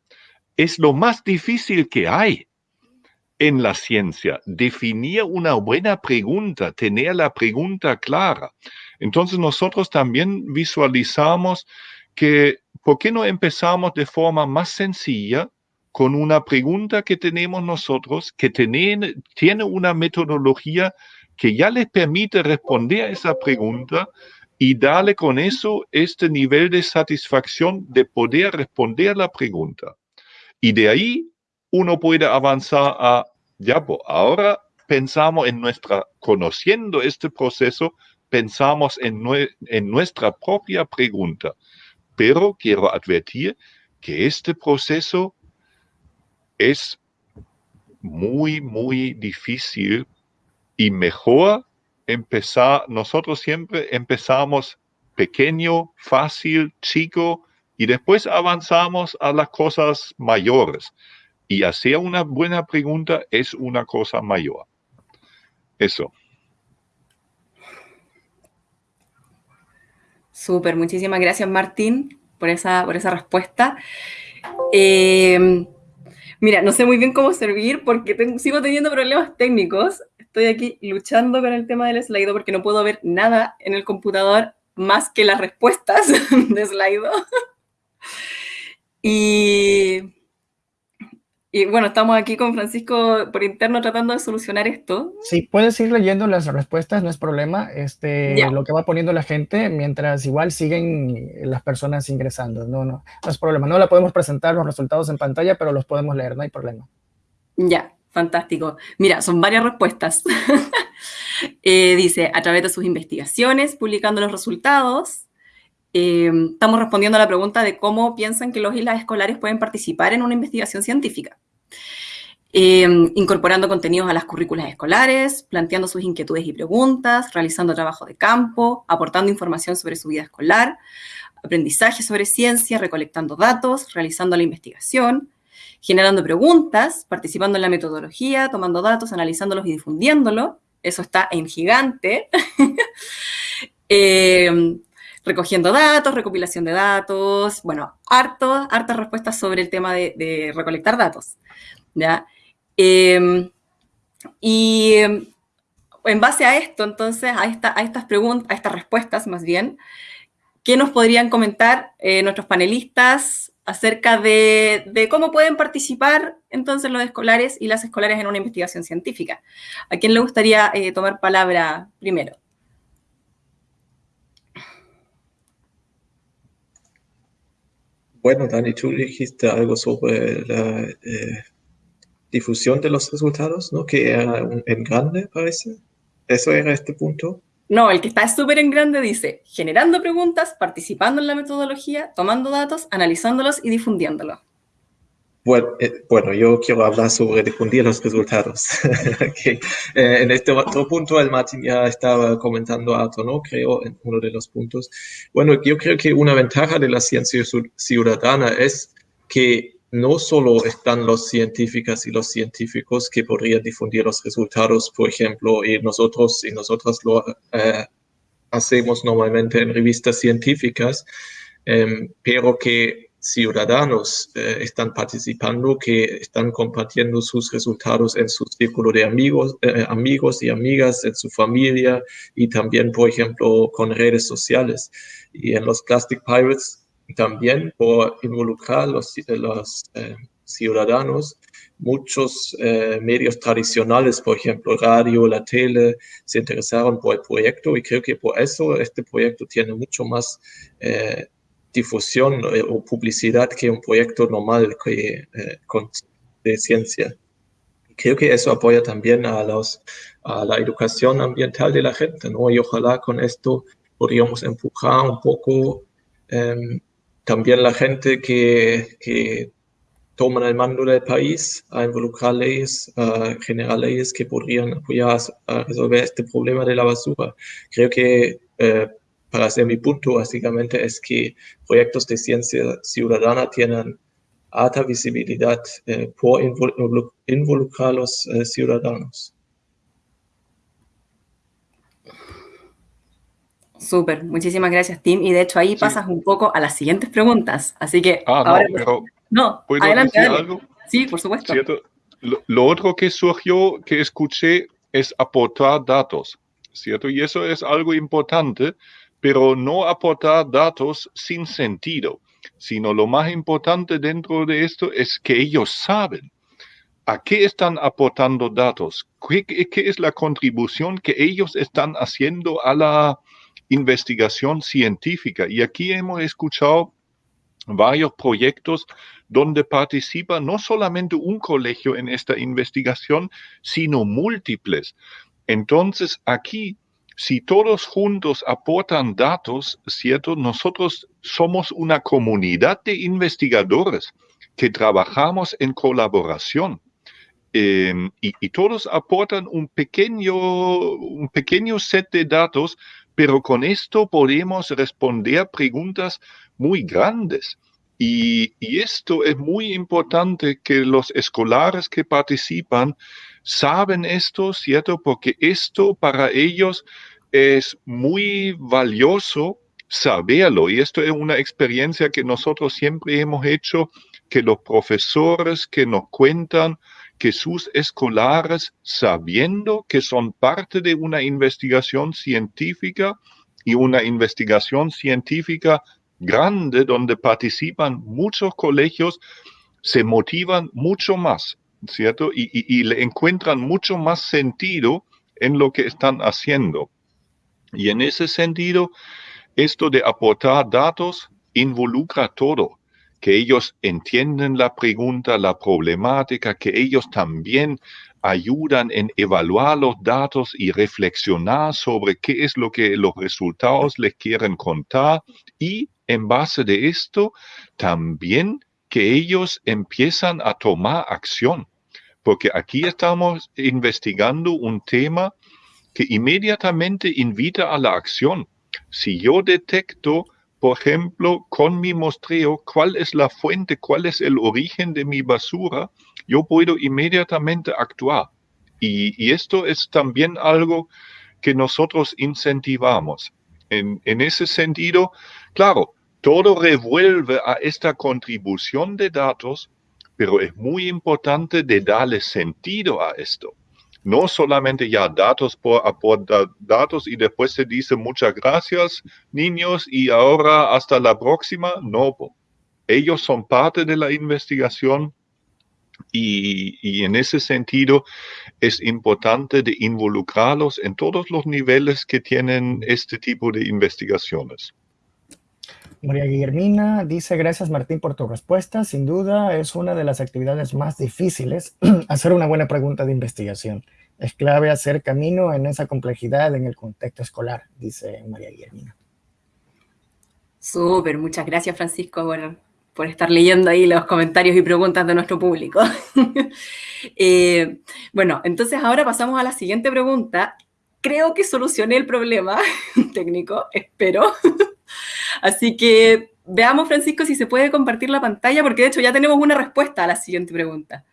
es lo más difícil que hay en la ciencia, definir una buena pregunta, tener la pregunta clara. Entonces nosotros también visualizamos que, ¿por qué no empezamos de forma más sencilla con una pregunta que tenemos nosotros, que tiene, una metodología que ya les permite responder a esa pregunta y darle con eso este nivel de satisfacción de poder responder la pregunta? Y de ahí uno puede avanzar a, ya, pues ahora pensamos en nuestra, conociendo este proceso, pensamos en, en nuestra propia pregunta. pero quiero advertir que este proceso es muy, muy difícil y mejor empezar, nosotros siempre empezamos pequeño, fácil, chico, y después avanzamos a las cosas mayores. Y hacer una buena pregunta es una cosa mayor. Eso. Súper, muchísimas gracias Martín por esa, por esa respuesta. Eh, mira, no sé muy bien cómo servir porque sigo teniendo problemas técnicos. Estoy aquí luchando con el tema del Slido porque no puedo ver nada en el computador más que las respuestas de Slido. Y y bueno, estamos aquí con Francisco por interno tratando de solucionar esto. Sí, puedes ir leyendo las respuestas, no es problema. Este, lo que va poniendo la gente mientras igual siguen las personas ingresando. No, no, no es problema. No la podemos presentar los resultados en pantalla, pero los podemos leer, no hay problema. Ya, fantástico. Mira, son varias respuestas. Eh, dice, a través de sus investigaciones, publicando los resultados, eh, estamos respondiendo a la pregunta de cómo piensan que los y las escolares pueden participar en una investigación científica. Eh, incorporando contenidos a las currículas escolares, planteando sus inquietudes y preguntas, realizando trabajo de campo, aportando información sobre su vida escolar, aprendizaje sobre ciencia, recolectando datos, realizando la investigación, generando preguntas, participando en la metodología, tomando datos, analizándolos y difundiéndolos. Eso está en gigante. eh, recogiendo datos, recopilación de datos, bueno, harto, hartas respuestas sobre el tema de, recolectar datos, ¿ya? Em, y en base a esto, entonces, a, esta, a estas preguntas, a estas respuestas más bien, ¿qué nos podrían comentar eh, nuestros panelistas acerca de, cómo pueden participar entonces los escolares y las escolares en una investigación científica? ¿A quién le gustaría eh, tomar palabra primero? Bueno, Dani, tú dijiste algo sobre la eh, difusión de los resultados, ¿no? Que era en grande, parece. ¿Eso era este punto? No, el que está súper en grande dice, generando preguntas, participando en la metodología, tomando datos, analizándolos y difundiéndolos. Eh, bueno, yo quiero hablar sobre difundir los resultados. Eh, en este otro punto, el Martín ya estaba comentando algo, ¿no? Creo, en uno de los puntos. Bueno, yo creo que una ventaja de la ciencia ciudadana es que no solo están los científicos y los científicos que podrían difundir los resultados, por ejemplo, y nosotros y nosotras lo eh, hacemos normalmente en revistas científicas, em, pero que ciudadanos eh, están participando, que están compartiendo sus resultados en su círculo de amigos, eh, amigos y amigas, en su familia y también, por ejemplo, con redes sociales. Y en los Plastic Pirates también por involucrar los, los eh, ciudadanos, muchos medios tradicionales, por ejemplo, radio, la tele, se interesaron por el proyecto y creo que por eso este proyecto tiene mucho más difusión eh, o publicidad que un proyecto normal que, eh, de ciencia. Creo que eso apoya también a, los, a la educación ambiental de la gente, ¿no? Y ojalá con esto podríamos empujar un poco em, también la gente que, que el mando del país a involucrar leyes, a generar leyes que podrían apoyar a resolver este problema de la basura. Creo que eh, para hacer mi punto, básicamente es que proyectos de ciencia ciudadana tienen alta visibilidad eh, por involucrar a los eh, ciudadanos. Súper, muchísimas gracias, Tim. Y de hecho ahí pasas un poco a las siguientes preguntas. Así que ah, ahora... No, pero no, ¿puedo adelante, decir algo? Sí, por supuesto. Lo, lo, otro que surgió, que escuché, es aportar datos, ¿cierto? Y eso es algo importante pero no aportar datos sin sentido, sino lo más importante dentro de esto es que ellos saben a qué están aportando datos, qué, es la contribución que ellos están haciendo a la investigación científica. Y aquí hemos escuchado varios proyectos donde participa no solamente un colegio en esta investigación, sino múltiples. Entonces, aquí si todos juntos aportan datos, ¿cierto? Nosotros somos una comunidad de investigadores que trabajamos en colaboración. Em, y, todos aportan un pequeño, un pequeño set de datos, pero con esto podemos responder preguntas muy grandes. Y, y, esto es muy importante que los escolares que participan saben esto, ¿cierto? Porque esto para ellos es muy valioso saberlo. Y esto es una experiencia que nosotros siempre hemos hecho, que los profesores que nos cuentan que sus escolares, sabiendo que son parte de una investigación científica y una investigación científica grande donde participan muchos colegios, se motivan mucho más, ¿cierto? Y, le encuentran mucho más sentido en lo que están haciendo. Y en ese sentido, esto de aportar datos involucra todo que ellos entienden la pregunta, la problemática, que ellos también ayudan en evaluar los datos y reflexionar sobre qué es lo que los resultados les quieren contar y en base de esto también que ellos empiezan a tomar acción, porque aquí estamos investigando un tema que inmediatamente invita a la acción. Si yo detecto por ejemplo, con mi muestreo, cuál es la fuente, cuál es el origen de mi basura, yo puedo inmediatamente actuar. Y, esto es también algo que nosotros incentivamos. En, en ese sentido, claro, todo revuelve a esta contribución de datos, pero es muy importante de darle sentido a esto no solamente ya datos por datos y después se dice muchas gracias niños y ahora hasta la próxima. No, ellos son parte de la investigación y, y, en ese sentido es importante de involucrarlos en todos los niveles que tienen este tipo de investigaciones. María Guillermina dice, gracias Martín por tu respuesta. Sin duda es una de las actividades más difíciles hacer una buena pregunta de investigación. Es clave hacer camino en esa complejidad en el contexto escolar, dice María Guillermina. Súper, muchas gracias Francisco por, por, estar leyendo ahí los comentarios y preguntas de nuestro público. Eh, bueno, entonces ahora pasamos a la siguiente pregunta. Creo que solucioné el problema técnico, espero. Así que veamos, Francisco, si se puede compartir la pantalla, porque de hecho ya tenemos una respuesta a la siguiente pregunta,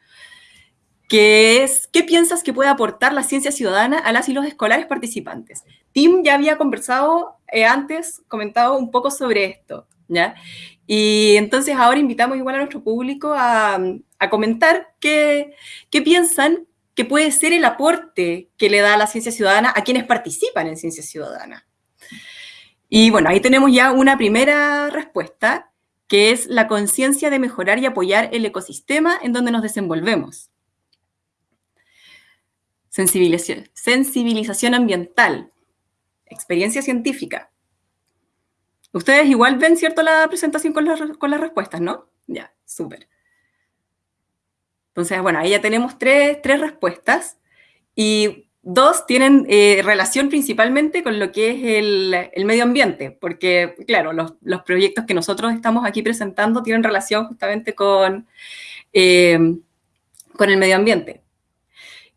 es, ¿qué piensas que puede aportar la ciencia ciudadana a las y los escolares participantes? Tim ya había conversado eh, antes, comentado un poco sobre esto, ¿ya? Y entonces ahora invitamos igual a nuestro público a, comentar qué, qué piensan que puede ser el aporte que le da la ciencia ciudadana a quienes participan en ciencia ciudadana. Y bueno, ahí tenemos ya una primera respuesta, que es la conciencia de mejorar y apoyar el ecosistema en donde nos desenvolvemos. Sensibilización, ambiental, experiencia científica. Ustedes igual ven, ¿cierto?, la presentación con, con las respuestas, ¿no? Ya, súper. Entonces, bueno, ahí ya tenemos tres, tres respuestas. Y Dos, tienen eh, relación principalmente con lo que es el, medio ambiente, porque, claro, los, proyectos que nosotros estamos aquí presentando tienen relación justamente con, eh, con el medio ambiente.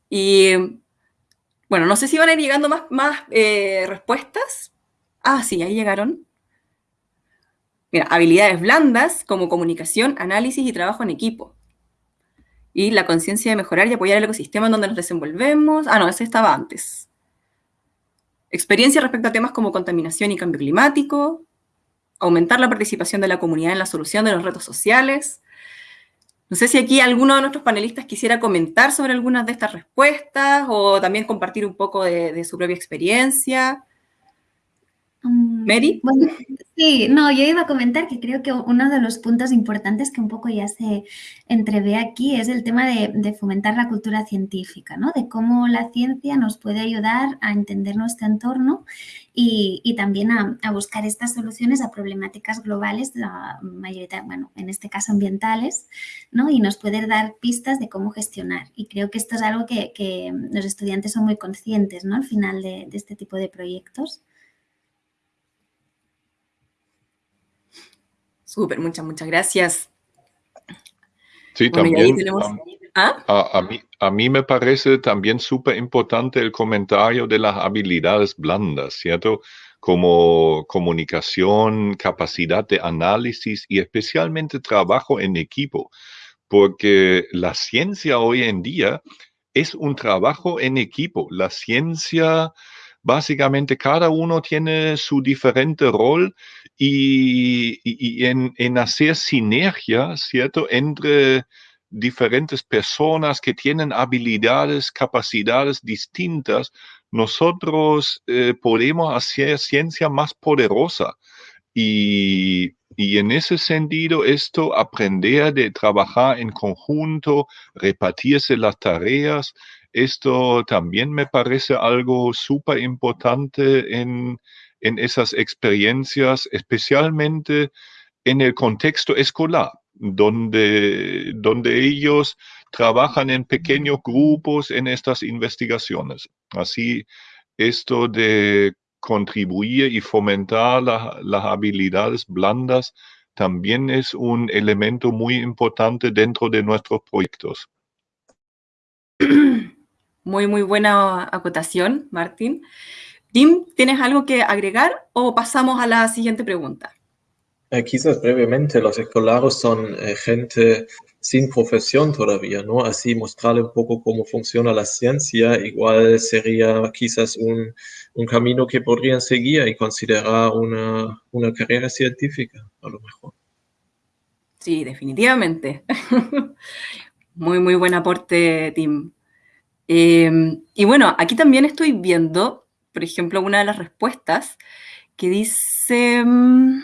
Y, bueno, no sé si van a ir llegando más, más eh, respuestas. Ah, sí, ahí llegaron. Mira, habilidades blandas como comunicación, análisis y trabajo en equipo y la conciencia de mejorar y apoyar el ecosistema en donde nos desenvolvemos. Ah, no, ese estaba antes. Experiencia respecto a temas como contaminación y cambio climático, aumentar la participación de la comunidad en la solución de los retos sociales. No sé si aquí alguno de nuestros panelistas quisiera comentar sobre algunas de estas respuestas o también compartir un poco de, su propia experiencia. Mm, Mary. Bueno, sí, no, yo iba a comentar que creo que uno de los puntos importantes que un poco ya se entrevé aquí es el tema de, fomentar la cultura científica, ¿no? De cómo la ciencia nos puede ayudar a entender nuestro entorno y, también a, buscar estas soluciones a problemáticas globales, la mayoría, bueno, en este caso ambientales, ¿no? Y nos puede dar pistas de cómo gestionar. Y creo que esto es algo que, los estudiantes son muy conscientes, ¿no? Al final de este tipo de proyectos. Súper, muchas, muchas gracias. Sí, también. ¿Ah? A, mí, a mí me parece también súper importante el comentario de las habilidades blandas, ¿cierto? Como comunicación, capacidad de análisis y especialmente trabajo en equipo, porque la ciencia hoy en día es un trabajo en equipo. La ciencia básicamente cada uno tiene su diferente rol y, en, hacer sinergia, ¿cierto?, entre diferentes personas que tienen habilidades, capacidades distintas, nosotros eh, podemos hacer ciencia más poderosa. Y, y, en ese sentido, esto, aprender de trabajar en conjunto, repartirse las tareas, esto también me parece algo súper importante en, esas experiencias, especialmente en el contexto escolar, donde, donde ellos trabajan en pequeños grupos en estas investigaciones. Así, esto de contribuir y fomentar las habilidades blandas también es un elemento muy importante dentro de nuestros proyectos. Muy, muy buena acotación, Martín. Tim, ¿tienes algo que agregar o pasamos a la siguiente pregunta? Eh, quizás brevemente, los escolares son eh, gente sin profesión todavía, ¿no? Así mostrarle un poco cómo funciona la ciencia, igual sería quizás un, un camino que podrían seguir y considerar una, una carrera científica, a lo mejor. Sí, definitivamente. muy, muy buen aporte, Tim. Em, y bueno, aquí también estoy viendo, por ejemplo, una de las respuestas que dice mm,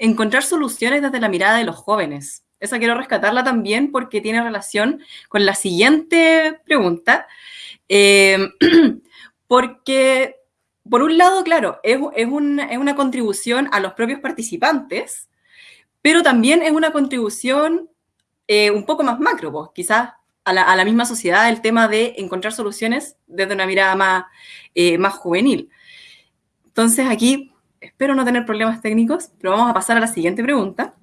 encontrar soluciones desde la mirada de los jóvenes. Esa quiero rescatarla también porque tiene relación con la siguiente pregunta. Em, porque, por un lado, claro, es, una contribución a los propios participantes, pero también es una contribución eh, un poco más macro, pues, quizás a la, misma sociedad el tema de encontrar soluciones desde una mirada más, eh, más juvenil. Entonces aquí espero no tener problemas técnicos, pero vamos a pasar a la siguiente pregunta,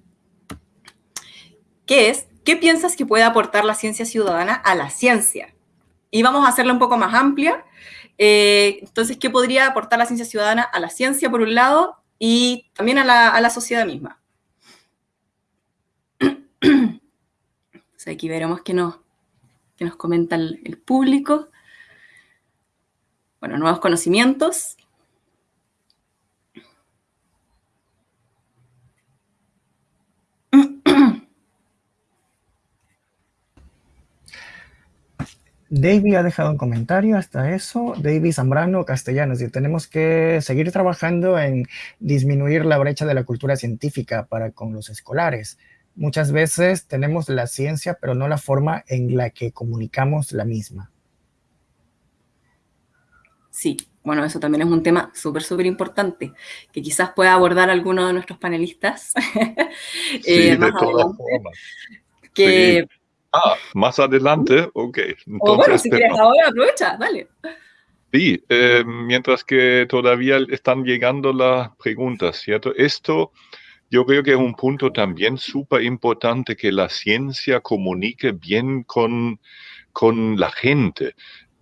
que es, ¿qué piensas que puede aportar la ciencia ciudadana a la ciencia? Y vamos a hacerla un poco más amplia. Eh, entonces, ¿qué podría aportar la ciencia ciudadana a la ciencia, por un lado, y también a la, a la sociedad misma? aquí veremos que no, que nos comenta el, público. Bueno, nuevos conocimientos. David ha dejado un comentario hasta eso. David Zambrano Castellanos. Y tenemos que seguir trabajando en disminuir la brecha de la cultura científica para con los escolares. Muchas veces tenemos la ciencia, pero no la forma en la que comunicamos la misma. Sí, bueno, eso también es un tema súper, súper importante, que quizás pueda abordar alguno de nuestros panelistas. Eh, sí, de todas formas. Que... Ah, más adelante, ok. o bueno, si quieres ahora, aprovecha, dale. Sí, eh, mientras que todavía están llegando las preguntas, ¿cierto? Esto yo creo que es un punto también súper importante que la ciencia comunique bien con, con la gente.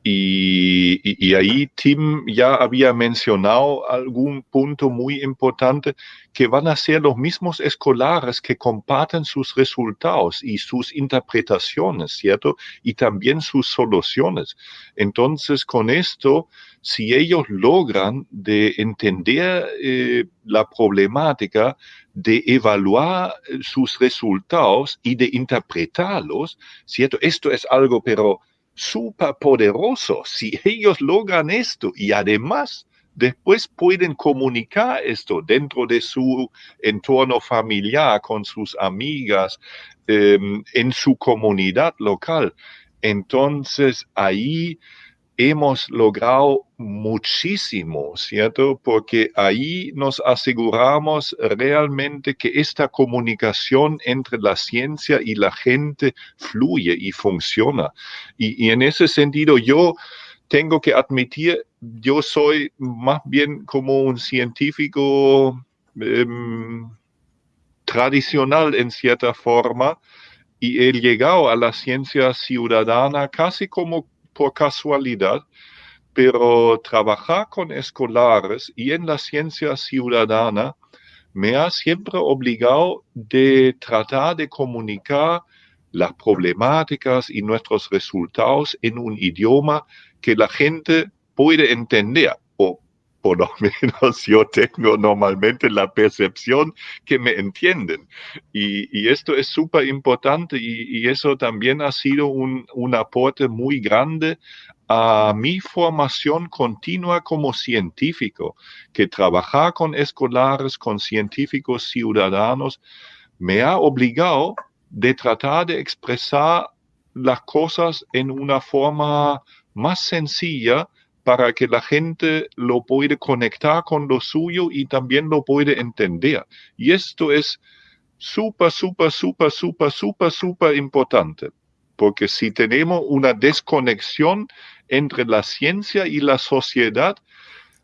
Y, ahí Tim ya había mencionado algún punto muy importante que van a ser los mismos escolares que comparten sus resultados y sus interpretaciones, ¿cierto? Y también sus soluciones. Entonces, con esto, si ellos logran de entender eh, la problemática, de evaluar sus resultados y de interpretarlos, ¿cierto? Esto es algo, pero súper poderoso. Si ellos logran esto y además después pueden comunicar esto dentro de su entorno familiar, con sus amigas, em, en su comunidad local. Entonces ahí hemos logrado muchísimo, ¿cierto? Porque ahí nos aseguramos realmente que esta comunicación entre la ciencia y la gente fluye y funciona. Y, en ese sentido yo tengo que admitir, yo soy más bien como un científico em, tradicional en cierta forma y he llegado a la ciencia ciudadana casi como por casualidad, pero trabajar con escolares y en la ciencia ciudadana me ha siempre obligado de tratar de comunicar las problemáticas y nuestros resultados en un idioma que la gente puede entender por lo menos yo tengo normalmente la percepción que me entienden. Y, esto es súper importante y, eso también ha sido un, aporte muy grande a mi formación continua como científico, que trabajar con escolares, con científicos ciudadanos, me ha obligado de tratar de expresar las cosas en una forma más sencilla para que la gente lo pueda conectar con lo suyo y también lo puede entender. Y esto es súper, súper, súper, súper, súper, súper importante, porque si tenemos una desconexión entre la ciencia y la sociedad,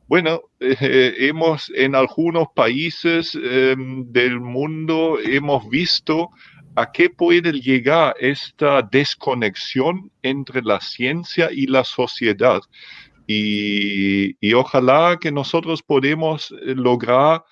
bueno, eh, hemos en algunos países em, del mundo hemos visto a qué puede llegar esta desconexión entre la ciencia y la sociedad. Y, ojalá que nosotros podemos eh, lograr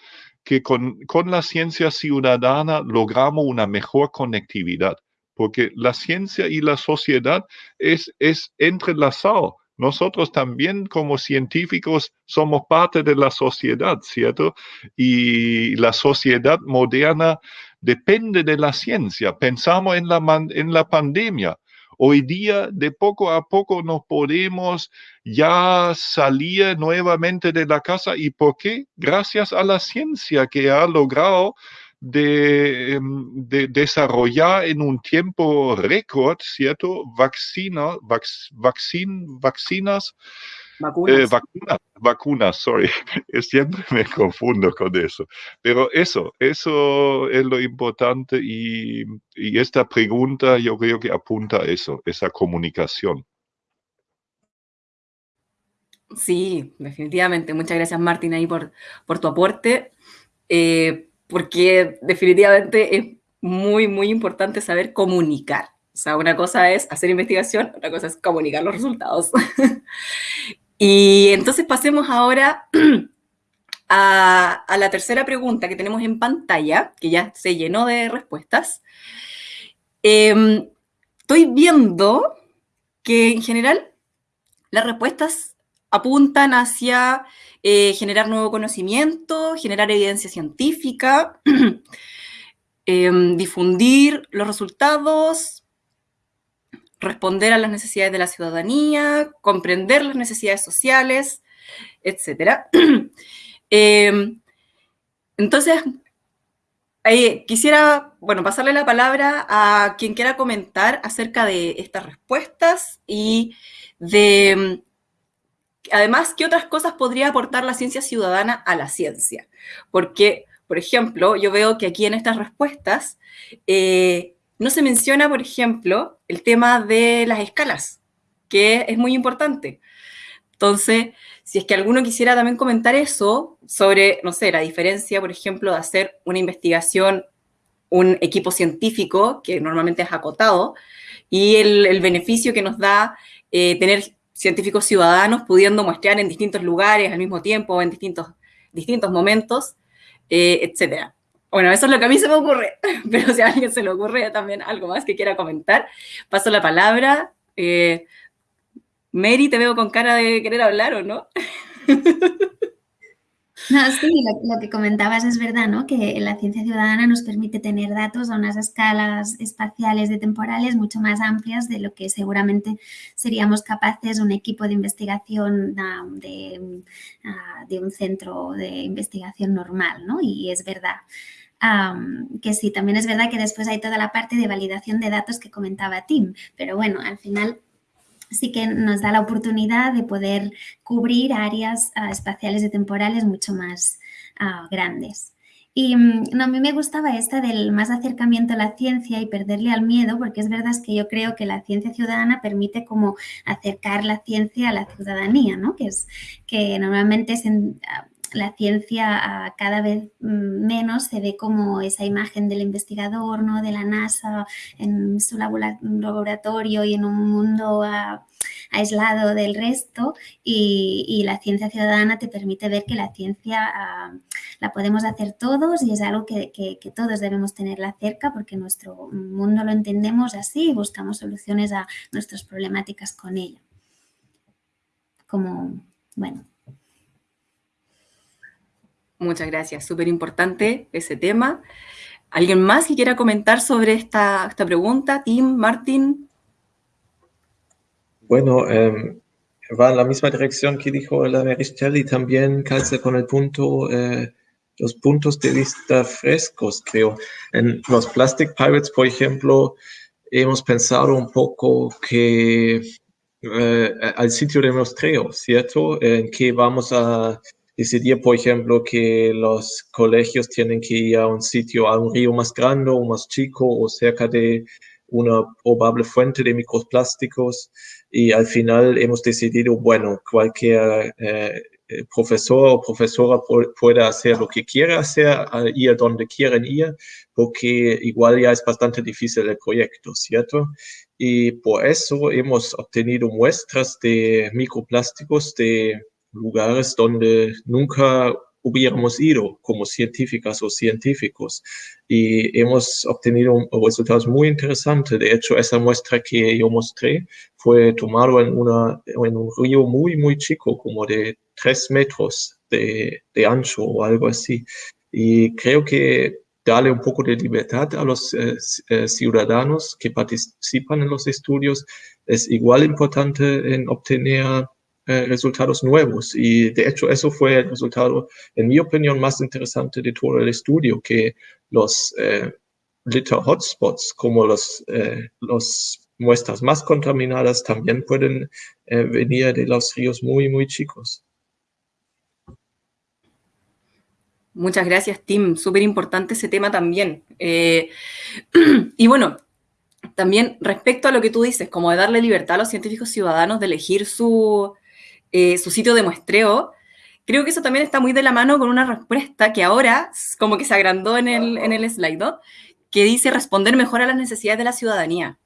que con, la ciencia ciudadana logramos una mejor conectividad, porque la ciencia y la sociedad es, es entrelazado. Nosotros también como científicos somos parte de la sociedad, ¿cierto? Y la sociedad moderna depende de la ciencia. Pensamos en la, en la pandemia. Hoy día, de poco a poco, nos podemos ya salir nuevamente de la casa. ¿Y por qué? Gracias a la ciencia que ha logrado de, em, desarrollar en un tiempo récord, ¿cierto? Vaccina, vacinas eh, vacunas. vacunas, sorry. Siempre me confundo con eso. Pero eso, eso es lo importante y, esta pregunta yo creo que apunta a eso, esa comunicación. Sí, definitivamente. Muchas gracias, Martín, ahí por, por tu aporte, eh, porque definitivamente es muy, muy importante saber comunicar. O sea, una cosa es hacer investigación, otra cosa es comunicar los resultados. Y entonces pasemos ahora a, la tercera pregunta que tenemos en pantalla, que ya se llenó de respuestas. Em, estoy viendo que en general las respuestas apuntan hacia eh, generar nuevo conocimiento, generar evidencia científica, em, difundir los resultados, responder a las necesidades de la ciudadanía, comprender las necesidades sociales, etc. Em, entonces, quisiera, bueno, pasarle la palabra a quien quiera comentar acerca de estas respuestas y de, además, qué otras cosas podría aportar la ciencia ciudadana a la ciencia. Porque, por ejemplo, yo veo que aquí en estas respuestas eh, no se menciona, por ejemplo, el tema de las escalas, que es muy importante. Entonces, si es que alguno quisiera también comentar eso sobre, no sé, la diferencia, por ejemplo, de hacer una investigación, un equipo científico, que normalmente es acotado, y el, beneficio que nos da eh, tener científicos ciudadanos pudiendo muestrear en distintos lugares al mismo tiempo, en distintos, distintos momentos, eh, etcétera. Bueno, eso es lo que a mí se me ocurre, pero si a alguien se le ocurre también algo más que quiera comentar, paso la palabra. Eh, Mary, te veo con cara de querer hablar, ¿o no? No, sí, lo, que comentabas es verdad, ¿no? Que la ciencia ciudadana nos permite tener datos a unas escalas espaciales y temporales mucho más amplias de lo que seguramente seríamos capaces un equipo de investigación de, de un centro de investigación normal, ¿no? Y es verdad. que sí, también es verdad que después hay toda la parte de validación de datos que comentaba Tim, pero bueno, al final sí que nos da la oportunidad de poder cubrir áreas ah, espaciales y temporales mucho más ah, grandes. Y mm, no, a mí me gustaba esta del más acercamiento a la ciencia y perderle al miedo, porque es verdad que yo creo que la ciencia ciudadana permite como acercar la ciencia a la ciudadanía, ¿no? Que es que normalmente es ah, la ciencia cada vez mm, menos se ve como esa imagen del investigador, ¿no? de la NASA en su laboratorio y en un mundo aislado del resto y, la ciencia ciudadana te permite ver que la ciencia ah, la podemos hacer todos y es algo que, todos debemos tenerla cerca porque nuestro mundo lo entendemos así y buscamos soluciones a nuestras problemáticas con ella. Como, bueno, Muchas gracias, súper importante ese tema. ¿Alguien más que quiera comentar sobre esta, esta pregunta? Tim, Martín. Bueno, em, va en la misma dirección que dijo la Merichel y también calza con el punto, eh, los puntos de vista frescos, creo. En los Plastic Pirates, por ejemplo, hemos pensado un poco que eh, al sitio de muestreo, ¿cierto? En que vamos a decidir, por ejemplo, que los colegios tienen que ir a un sitio, a un río más grande o más chico o cerca de una probable fuente de microplásticos y al final hemos decidido, bueno, cualquier eh, eh, profesor o profesora puede hacer lo que quiera hacer, ir donde quieran ir, porque igual ya es bastante difícil el proyecto, ¿cierto? Y por eso hemos obtenido muestras de microplásticos de lugares donde nunca hubiéramos ido como científicas o científicos y hemos obtenido resultados muy interesantes. De hecho, esa muestra que yo mostré fue tomado en, una, en un río muy, muy chico, como de tres metros de, de ancho o algo así. Y creo que darle un poco de libertad a los eh, eh, ciudadanos que participan en los estudios es igual importante en obtener eh, resultados nuevos. Y de hecho eso fue el resultado, en mi opinión, más interesante de todo el estudio, que los eh, litter hotspots, como los, eh, los muestras más contaminadas, también pueden eh, venir de los ríos muy, muy chicos. Muchas gracias, Tim. Súper importante ese tema también. y bueno, también respecto a lo que tú dices, como de darle libertad a los científicos ciudadanos de elegir su, eh, su sitio de muestreo, creo que eso también está muy de la mano con una respuesta que ahora como que se agrandó en el, en slide, que dice responder mejor a las necesidades de la ciudadanía.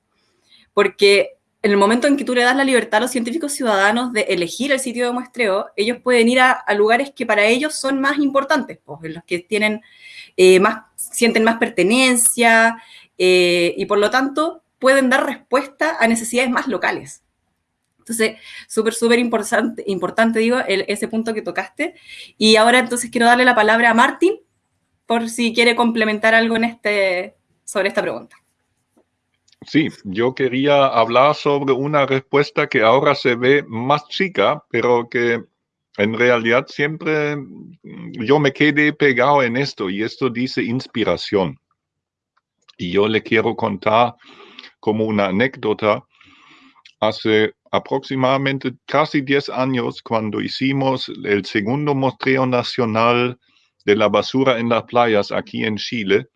Porque en el momento en que tú le das la libertad a los científicos ciudadanos de elegir el sitio de muestreo, ellos pueden ir a, lugares que para ellos son más importantes, pues, en los que tienen eh, más, sienten más pertenencia eh, y por lo tanto pueden dar respuesta a necesidades más locales. Entonces, súper, súper importante, importante, digo, ese punto que tocaste. Y ahora entonces quiero darle la palabra a Martín por si quiere complementar algo en este, sobre esta pregunta. Sí, yo quería hablar sobre una respuesta que ahora se ve más chica, pero que en realidad siempre yo me quedé pegado en esto y esto dice inspiración. Y yo le quiero contar como una anécdota. Hace aproximadamente casi 10 años cuando hicimos el segundo mostreo nacional de la basura en las playas aquí en Chile.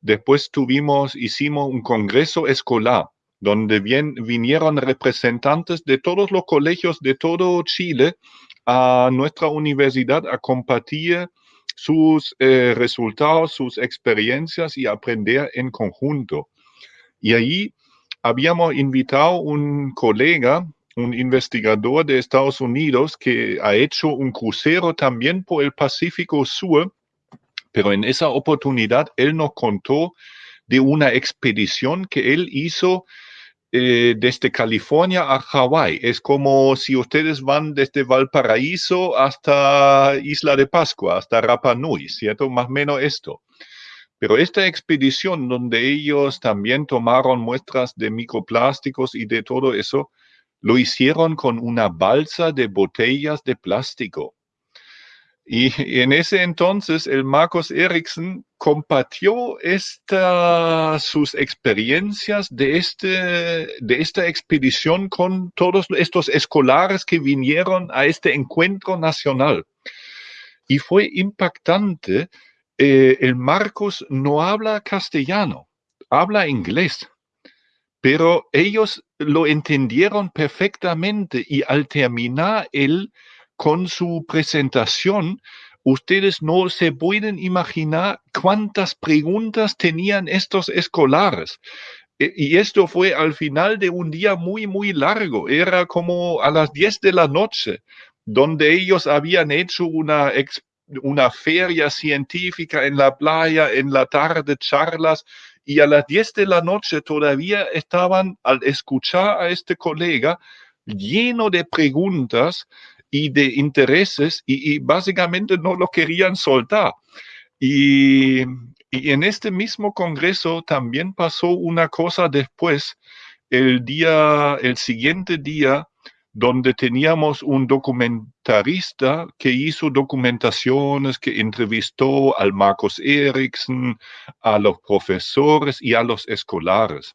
Después tuvimos, hicimos un congreso escolar donde bien, vinieron representantes de todos los colegios de todo Chile a nuestra universidad a compartir sus eh, resultados, sus experiencias y aprender en conjunto. Y ahí habíamos invitado un colega, un investigador de Estados Unidos que ha hecho un crucero también por el Pacífico Sur, pero en esa oportunidad él nos contó de una expedición que él hizo eh, desde California a Hawái. Es como si ustedes van desde Valparaíso hasta Isla de Pascua, hasta Rapa Nui, ¿cierto? Más o menos esto. Pero esta expedición donde ellos también tomaron muestras de microplásticos y de todo eso, lo hicieron con una balsa de botellas de plástico. Y en ese entonces el Marcos Ericsson compartió esta, sus experiencias de, este, de esta expedición con todos estos escolares que vinieron a este encuentro nacional. Y fue impactante. Eh, el Marcos no habla castellano, habla inglés pero ellos lo entendieron perfectamente y al terminar él con su presentación, ustedes no se pueden imaginar cuántas preguntas tenían estos escolares. E, y esto fue al final de un día muy, muy largo. Era como a las 10 de la noche, donde ellos habían hecho una, una feria científica en la playa, en la tarde charlas, y a las 10 de la noche todavía estaban al escuchar a este colega lleno de preguntas y de intereses y, básicamente no lo querían soltar. Y, y, en este mismo congreso también pasó una cosa después, el día, el siguiente día, donde teníamos un documentarista que hizo documentaciones, que entrevistó al Marcos Ericsson, a los profesores y a los escolares.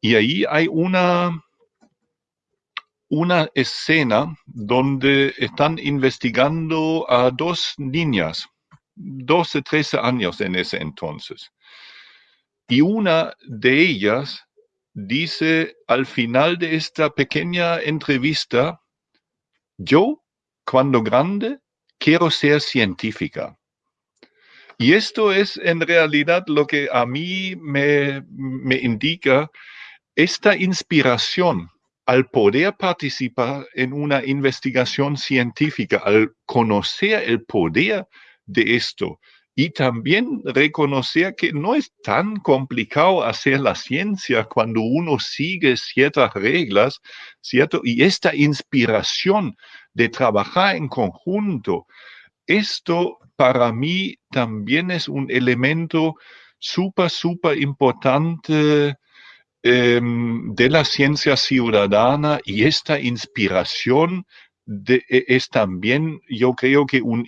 Y ahí hay una, una escena donde están investigando a dos niñas, 12, 13 años en ese entonces. Y una de ellas dice al final de esta pequeña entrevista, yo, cuando grande, quiero ser científica. Y esto es en realidad lo que a mí me, me indica esta inspiración al poder participar en una investigación científica, al conocer el poder de esto, y también reconocer que no es tan complicado hacer la ciencia cuando uno sigue ciertas reglas, ¿cierto? Y esta inspiración de trabajar en conjunto, esto para mí también es un elemento súper, súper importante em, de la ciencia ciudadana y esta inspiración de, e, es también, yo creo que un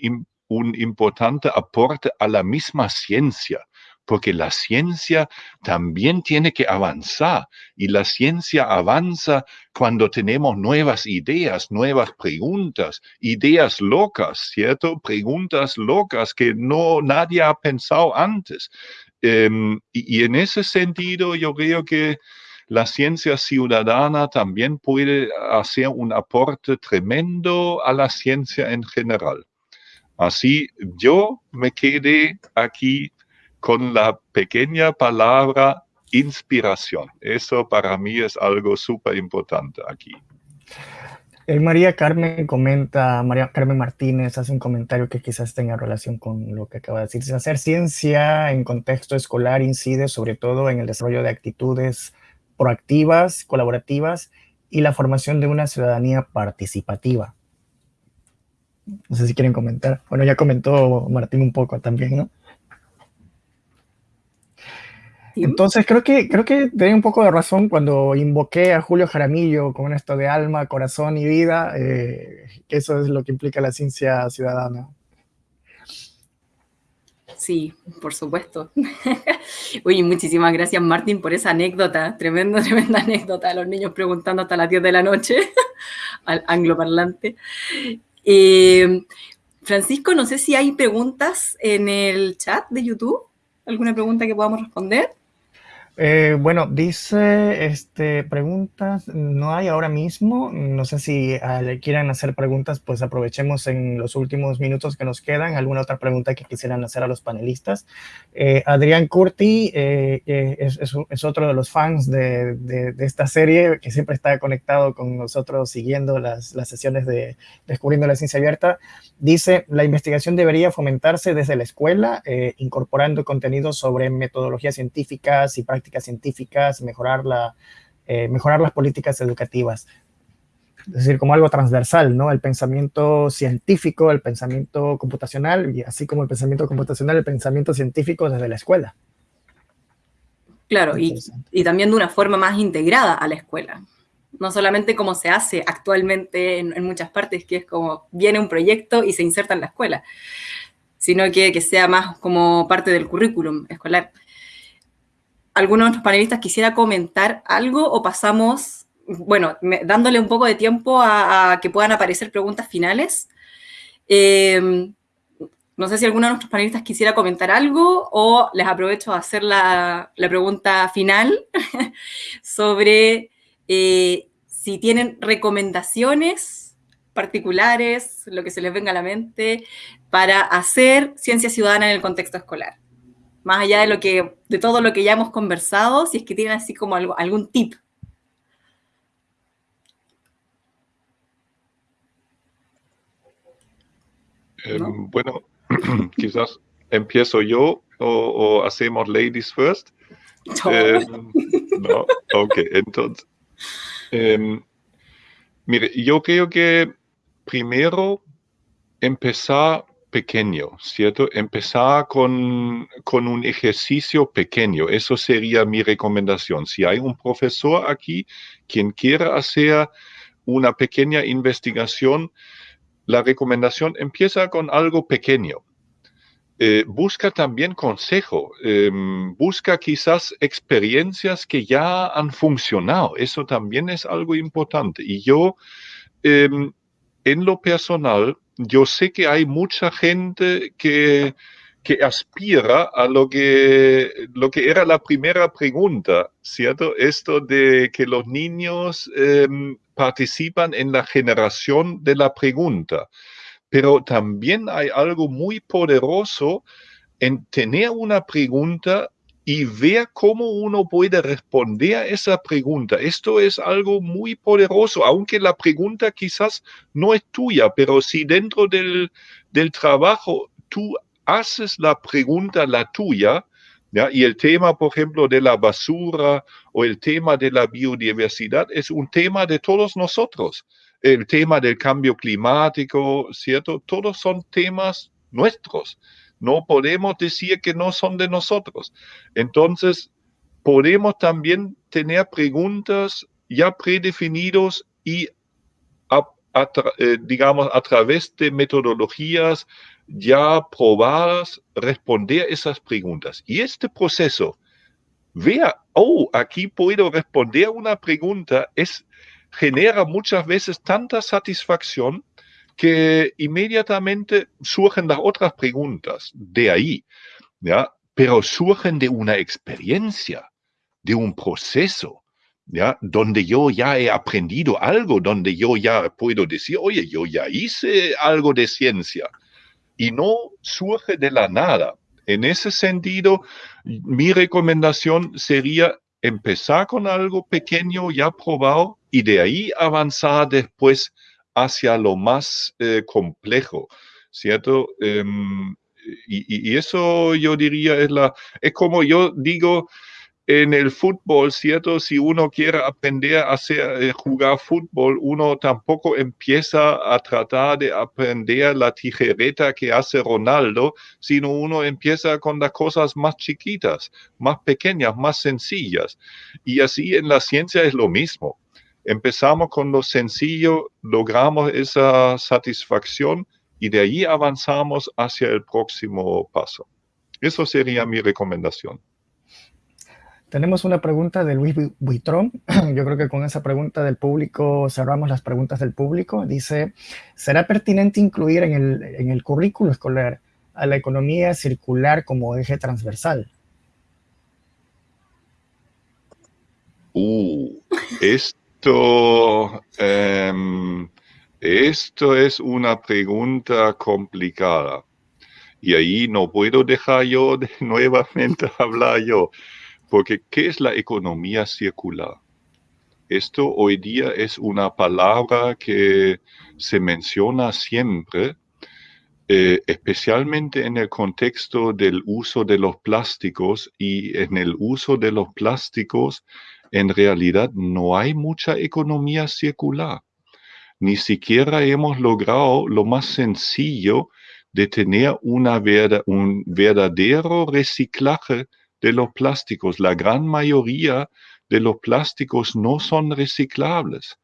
un importante aporte a la misma ciencia, porque la ciencia también tiene que avanzar y la ciencia avanza cuando tenemos nuevas ideas, nuevas preguntas, ideas locas, ¿cierto? Preguntas locas que no nadie ha pensado antes. Em, y, y en ese sentido yo creo que la ciencia ciudadana también puede hacer un aporte tremendo a la ciencia en general. Así yo me quedé aquí con la pequeña palabra inspiración. Eso para mí es algo súper importante aquí. Eh, María Carmen comenta, María Carmen Martínez hace un comentario que quizás tenga relación con lo que acaba de decir. Hacer ciencia en contexto escolar incide sobre todo en el desarrollo de actitudes proactivas, colaborativas y la formación de una ciudadanía participativa. No sé si quieren comentar. Bueno, ya comentó Martín un poco también, ¿no? Entonces creo que creo que tenía un poco de razón cuando invoqué a Julio Jaramillo con esto de alma, corazón y vida, eh, que eso es lo que implica la ciencia ciudadana. Sí, por supuesto. Uy, muchísimas gracias Martín por esa anécdota, tremenda, tremenda anécdota, los niños preguntando hasta las 10 de la noche al angloparlante. Eh, Francisco, no sé si hay preguntas en el chat de YouTube. ¿Alguna pregunta que podamos responder? Eh, bueno, dice, este, preguntas, no hay ahora mismo, no sé si ah, le quieran hacer preguntas, pues aprovechemos en los últimos minutos que nos quedan, alguna otra pregunta que quisieran hacer a los panelistas. Eh, Adrián Curti eh, es, es, otro de los fans de, de, esta serie, que siempre está conectado con nosotros siguiendo las, las sesiones de Descubriendo la Ciencia Abierta. Dice, la investigación debería fomentarse desde la escuela, incorporando contenidos sobre metodologías científicas y prácticas científicas, mejorar la eh, mejorar las políticas educativas. Es decir, como algo transversal, ¿no? El pensamiento científico, el pensamiento computacional, y así como el pensamiento computacional, el pensamiento científico desde la escuela. Claro, y, y, también de una forma más integrada a la escuela. No solamente como se hace actualmente en, en, muchas partes, que es como viene un proyecto y se inserta en la escuela, sino que, que sea más como parte del currículum escolar. ¿Alguno de nuestros panelistas quisiera comentar algo o pasamos, bueno, dándole un poco de tiempo a, a que puedan aparecer preguntas finales? Eh, no sé si alguno de nuestros panelistas quisiera comentar algo o les aprovecho a hacer la, la pregunta final sobre eh, si tienen recomendaciones particulares, lo que se les venga a la mente, para hacer ciencia ciudadana en el contexto escolar. Más allá de, lo que, de todo lo que ya hemos conversado, si es que tienen así como algo, algún tip. ¿No? Eh, bueno, quizás empiezo yo o, o hacemos ladies first. No. Eh, no, ok, entonces. Eh, mire, yo creo que primero empezar pequeño, ¿cierto? Empezar con, con, un ejercicio pequeño. Eso sería mi recomendación. Si hay un profesor aquí quien quiera hacer una pequeña investigación, la recomendación empieza con algo pequeño. Eh, busca también consejo, eh, busca quizás experiencias que ya han funcionado. Eso también es algo importante. Y yo, eh, en lo personal, yo sé que hay mucha gente que, que aspira a lo que, lo que era la primera pregunta, ¿cierto? Esto de que los niños em, participan en la generación de la pregunta. Pero también hay algo muy poderoso en tener una pregunta y ver cómo uno puede responder a esa pregunta. Esto es algo muy poderoso, aunque la pregunta quizás no es tuya, pero si dentro del, del trabajo tú haces la pregunta la tuya, ¿ya? y el tema, por ejemplo, de la basura o el tema de la biodiversidad es un tema de todos nosotros. El tema del cambio climático, ¿cierto? Todos son temas nuestros. No podemos decir que no son de nosotros. Entonces, podemos también tener preguntas ya predefinidos y, eh, digamos, a través de metodologías ya probadas, responder esas preguntas. Y este proceso, vea, oh, aquí puedo responder una pregunta, es, genera muchas veces tanta satisfacción que inmediatamente surgen las otras preguntas de ahí, ¿ya? pero surgen de una experiencia, de un proceso, ¿ya? donde yo ya he aprendido algo, donde yo ya puedo decir, oye, yo ya hice algo de ciencia, y no surge de la nada. En ese sentido, mi recomendación sería empezar con algo pequeño ya probado y de ahí avanzar después hacia lo más eh, complejo, ¿cierto? Y, y, eso yo diría es la, es como yo digo en el fútbol, ¿cierto? Si uno quiere aprender a hacer, eh, jugar fútbol, uno tampoco empieza a tratar de aprender la tijereta que hace Ronaldo, sino uno empieza con las cosas más chiquitas, más pequeñas, más sencillas. Y así en la ciencia es lo mismo empezamos con lo sencillo, logramos esa satisfacción y de ahí avanzamos hacia el próximo paso. Eso sería mi recomendación. Tenemos una pregunta de Luis Buitrón. Yo creo que con esa pregunta del público cerramos las preguntas del público. Dice, ¿será pertinente incluir en el, en el currículo escolar a la economía circular como eje transversal? Uh, es esto, um, esto es una pregunta complicada. Y ahí no puedo dejar yo de nuevamente hablar yo, porque ¿qué es la economía circular? Esto hoy día es una palabra que se menciona siempre, eh, especialmente en el contexto del uso de los plásticos y en el uso de los plásticos en realidad no hay mucha economía circular. Ni siquiera hemos logrado lo más sencillo de tener una un verdadero reciclaje de los plásticos. La gran mayoría de los plásticos no son reciclables.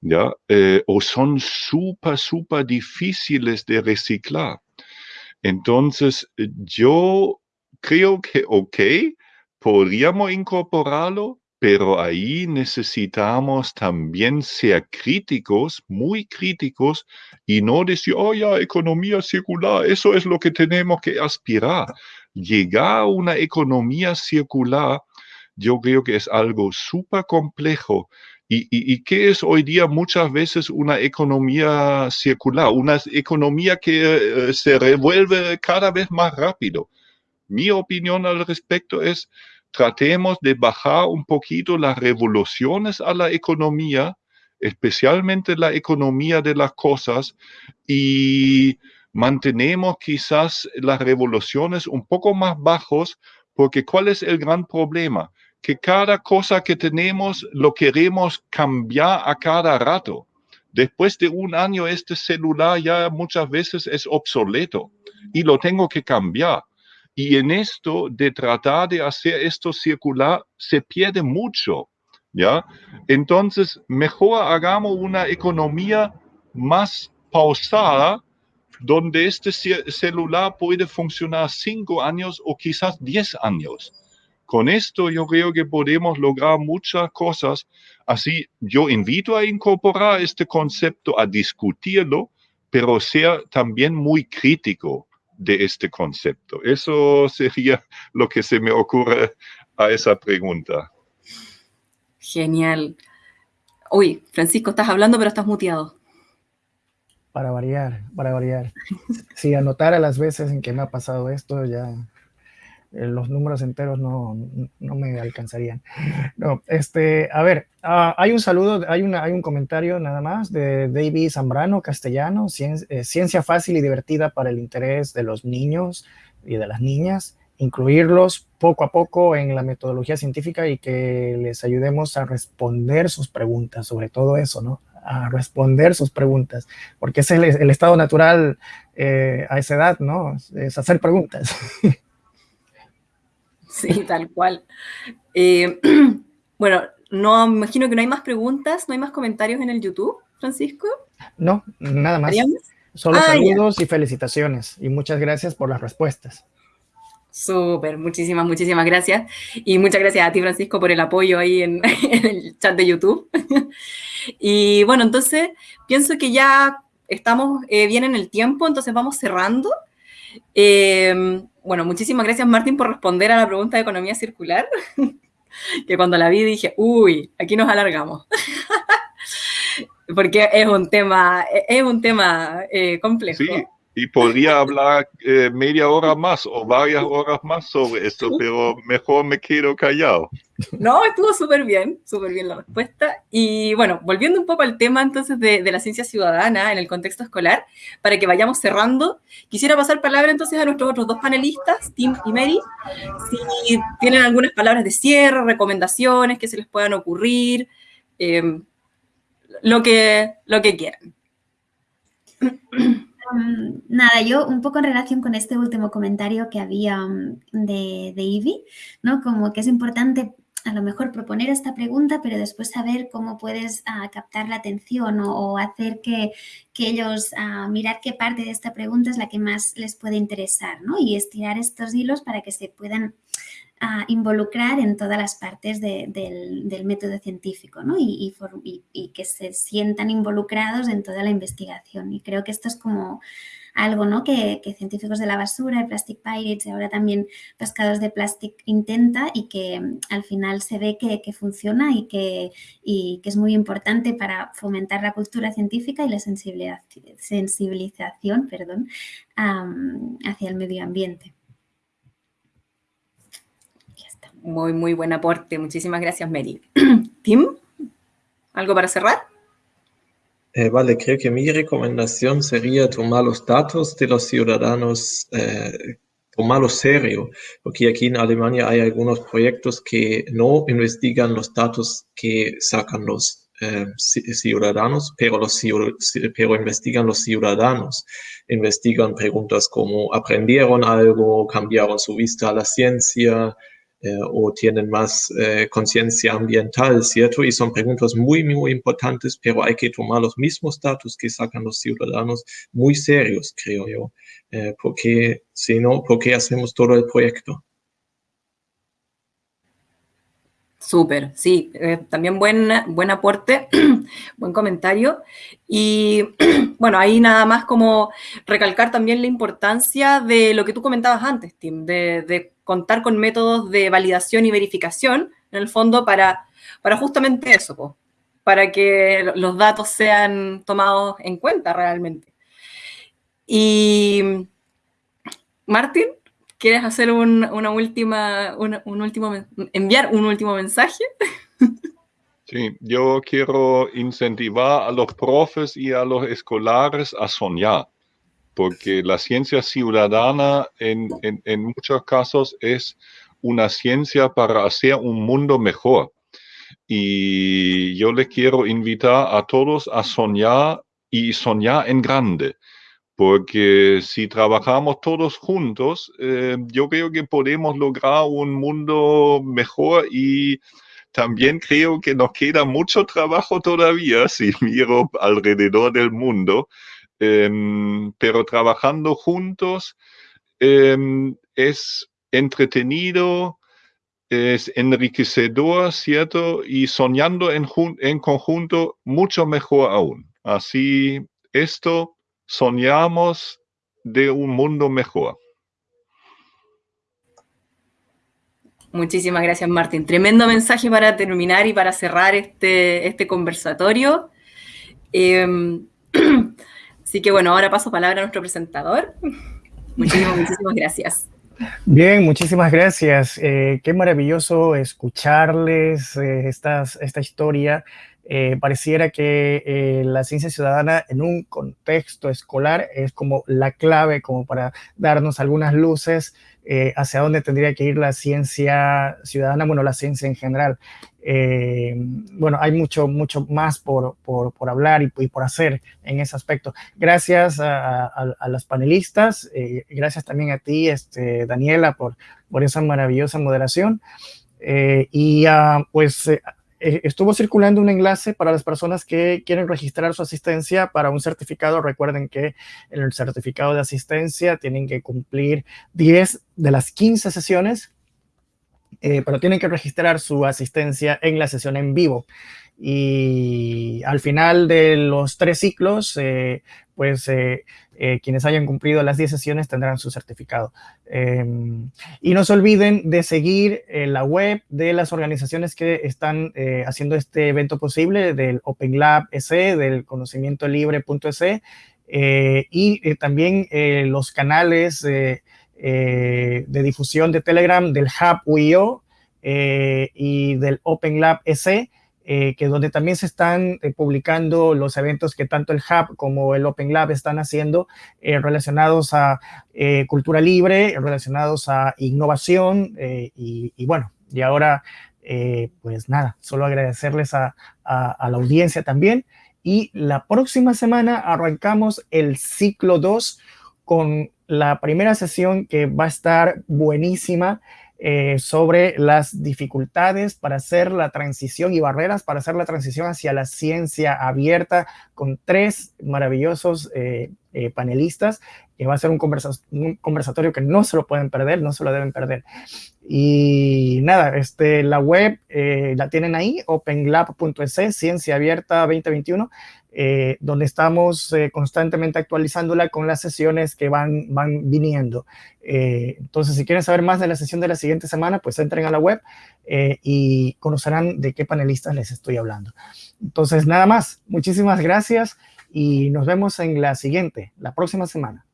¿ya? Eh, o son súper, súper difíciles de reciclar. Entonces, yo creo que, ok, podríamos incorporarlo, pero ahí necesitamos también ser críticos, muy críticos, y no decir, oh ya, economía circular, eso es lo que tenemos que aspirar. Llegar a una economía circular, yo creo que es algo súper complejo. ¿Y, qué es hoy día muchas veces una economía circular? Una economía que eh, se revuelve cada vez más rápido. Mi opinión al respecto es, tratemos de bajar un poquito las revoluciones a la economía, especialmente la economía de las cosas, y mantenemos quizás las revoluciones un poco más bajos, porque ¿cuál es el gran problema? Que cada cosa que tenemos lo queremos cambiar a cada rato. Después de un año, este celular ya muchas veces es obsoleto y lo tengo que cambiar. Y en esto de tratar de hacer esto circular, se pierde mucho, ¿ya? Entonces, mejor hagamos una economía más pausada, donde este celular puede funcionar cinco años o quizás diez años. Con esto yo creo que podemos lograr muchas cosas. Así, yo invito a incorporar este concepto, a discutirlo, pero ser también muy crítico de este concepto. Eso sería lo que se me ocurre a esa pregunta. Genial. Uy, Francisco, estás hablando, pero estás muteado. Para variar, para variar. Si anotara las veces en que me ha pasado esto, ya los números enteros no, no, me alcanzarían. No, este, a ver, ah, hay un saludo, hay, una, hay un comentario nada más de David Zambrano, castellano, eh, ciencia fácil y divertida para el interés de los niños y de las niñas, incluirlos poco a poco en la metodología científica y que les ayudemos a responder sus preguntas, sobre todo eso, ¿no? a responder sus preguntas, porque ese es el, estado natural eh, a esa edad, ¿no? Es hacer preguntas. Sí, tal cual. Eh, bueno, no me imagino que no hay más preguntas, no hay más comentarios en el YouTube, Francisco. No, nada más. Solo ah, saludos y felicitaciones y muchas gracias por las respuestas. Súper, muchísimas, muchísimas gracias. Y muchas gracias a ti, Francisco, por el apoyo ahí en, el chat de YouTube. y bueno, entonces pienso que ya estamos eh, bien en el tiempo, entonces vamos cerrando. Eh, bueno, muchísimas gracias Martín por responder a la pregunta de economía circular, que cuando la vi dije, uy, aquí nos alargamos. Porque es un tema, es un tema eh, complejo. Sí, y podría hablar eh, media hora más o varias horas más sobre esto, pero mejor me quedo callado. No, estuvo súper bien, súper bien la respuesta. Y bueno, volviendo un poco al tema entonces de, de, la ciencia ciudadana en el contexto escolar, para que vayamos cerrando, quisiera pasar palabra entonces a nuestros otros dos panelistas, Tim y Mary, si tienen algunas palabras de cierre, recomendaciones que se les puedan ocurrir, eh, lo, que, lo que quieran. Mm, nada, yo un poco en relación con este último comentario que había mm, de, de Ivy, ¿no? Como que es importante a lo mejor proponer esta pregunta, pero después saber cómo puedes ah, captar la atención o, hacer que, ellos uh, mirar qué parte de esta pregunta es la que más les puede interesar, ¿no? Y estirar estos hilos para que se puedan ah, involucrar en todas las partes del, método científico, ¿no? Y, que se sientan involucrados en toda la investigación. Y creo que esto es como algo ¿no? que, científicos de la basura, Plastic Pirates y ahora también Pescados de Plastic intenta y que mm, al final se ve que, funciona y que, que, es muy importante para fomentar la cultura científica y la sensibilización perdón, hacia el medio ambiente. Muy, muy buen aporte. Muchísimas gracias, Mary. Tim, ¿algo para cerrar? Eh, vale, creo que mi recomendación sería tomar los datos de los ciudadanos eh, tomarlo serio, porque aquí en Alemania hay algunos proyectos que no investigan los datos que sacan los eh, ciudadanos, pero, los, pero investigan los ciudadanos, investigan preguntas como aprendieron algo, cambiaron su vista a la ciencia, o tienen más eh, conciencia ambiental, ¿cierto? Y son preguntas muy, muy importantes, pero hay que tomar los mismos datos que sacan los ciudadanos muy serios, creo yo, eh, porque si no, ¿por qué hacemos todo el proyecto? Súper, sí, también buen, buen aporte, buen comentario. Y bueno, ahí nada más como recalcar también la importancia de lo que tú comentabas antes, Tim, de, de contar con métodos de validación y verificación, en el fondo, para, para justamente eso, para que los datos sean tomados en cuenta realmente. Y, Martín, ¿quieres hacer una última, un último, enviar un último mensaje? Sí, yo quiero incentivar a los profes y a los escolares a soñar porque la ciencia ciudadana en, muchos casos es una ciencia para hacer un mundo mejor. Y yo les quiero invitar a todos a soñar y soñar en grande, porque si trabajamos todos juntos, eh, yo creo que podemos lograr un mundo mejor y también creo que nos queda mucho trabajo todavía si miro alrededor del mundo pero trabajando juntos em, es entretenido, es enriquecedor, ¿cierto? Y soñando en, conjunto, mucho mejor aún. Así, esto soñamos de un mundo mejor. Muchísimas gracias, Martín. Tremendo mensaje para terminar y para cerrar este, este conversatorio. Em, Así que bueno, ahora paso palabra a nuestro presentador. Muchísimas, muchísimas gracias. Bien, muchísimas gracias. Eh, qué maravilloso escucharles eh, esta historia. Eh, pareciera que la ciencia ciudadana en un contexto escolar es como la clave como para darnos algunas luces hacia dónde tendría que ir la ciencia ciudadana, bueno, la ciencia en general. Eh, bueno, hay mucho, mucho más por, por, por hablar y, por hacer en ese aspecto. Gracias a, a, las panelistas, eh, gracias también a ti, este, Daniela, por, por esa maravillosa moderación. Eh, y uh, pues eh, estuvo circulando un enlace para las personas que quieren registrar su asistencia para un certificado. Recuerden que el certificado de asistencia tienen que cumplir 10 de las 15 sesiones eh, pero tienen que registrar su asistencia en la sesión en vivo. Y al final de los tres ciclos, eh, pues eh, quienes hayan cumplido las 10 sesiones tendrán su certificado. Em, y no se olviden de seguir la web de las organizaciones que están haciendo este evento posible, del Open Lab EC, del conocimiento libre.ec, y también los canales eh, de difusión de Telegram del Hub eh, y del Open Lab EC, eh, que donde también se están publicando los eventos que tanto el Hub como el Open Lab están haciendo relacionados a cultura libre, relacionados a innovación y, bueno, y ahora pues nada, solo agradecerles a, a la audiencia también. Y la próxima semana arrancamos el ciclo 2 con la primera sesión que va a estar buenísima eh, sobre las dificultades para hacer la transición y barreras para hacer la transición hacia la ciencia abierta con tres maravillosos eh, eh, panelistas, que va a ser un, un, conversatorio que no se lo pueden perder, no se lo deben perder. Y nada, este, la web la tienen ahí, openlab.es, Ciencia Abierta 2021. Eh, donde estamos eh, constantemente actualizándola con las sesiones que van, van viniendo. Eh, entonces, si quieren saber más de la sesión de la siguiente semana, pues entren a la web y conocerán de qué panelistas les estoy hablando. Entonces, nada más. Muchísimas gracias y nos vemos en la siguiente, la próxima semana.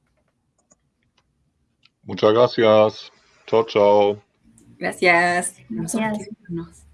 Muchas gracias. Chao, chao. Gracias. gracias.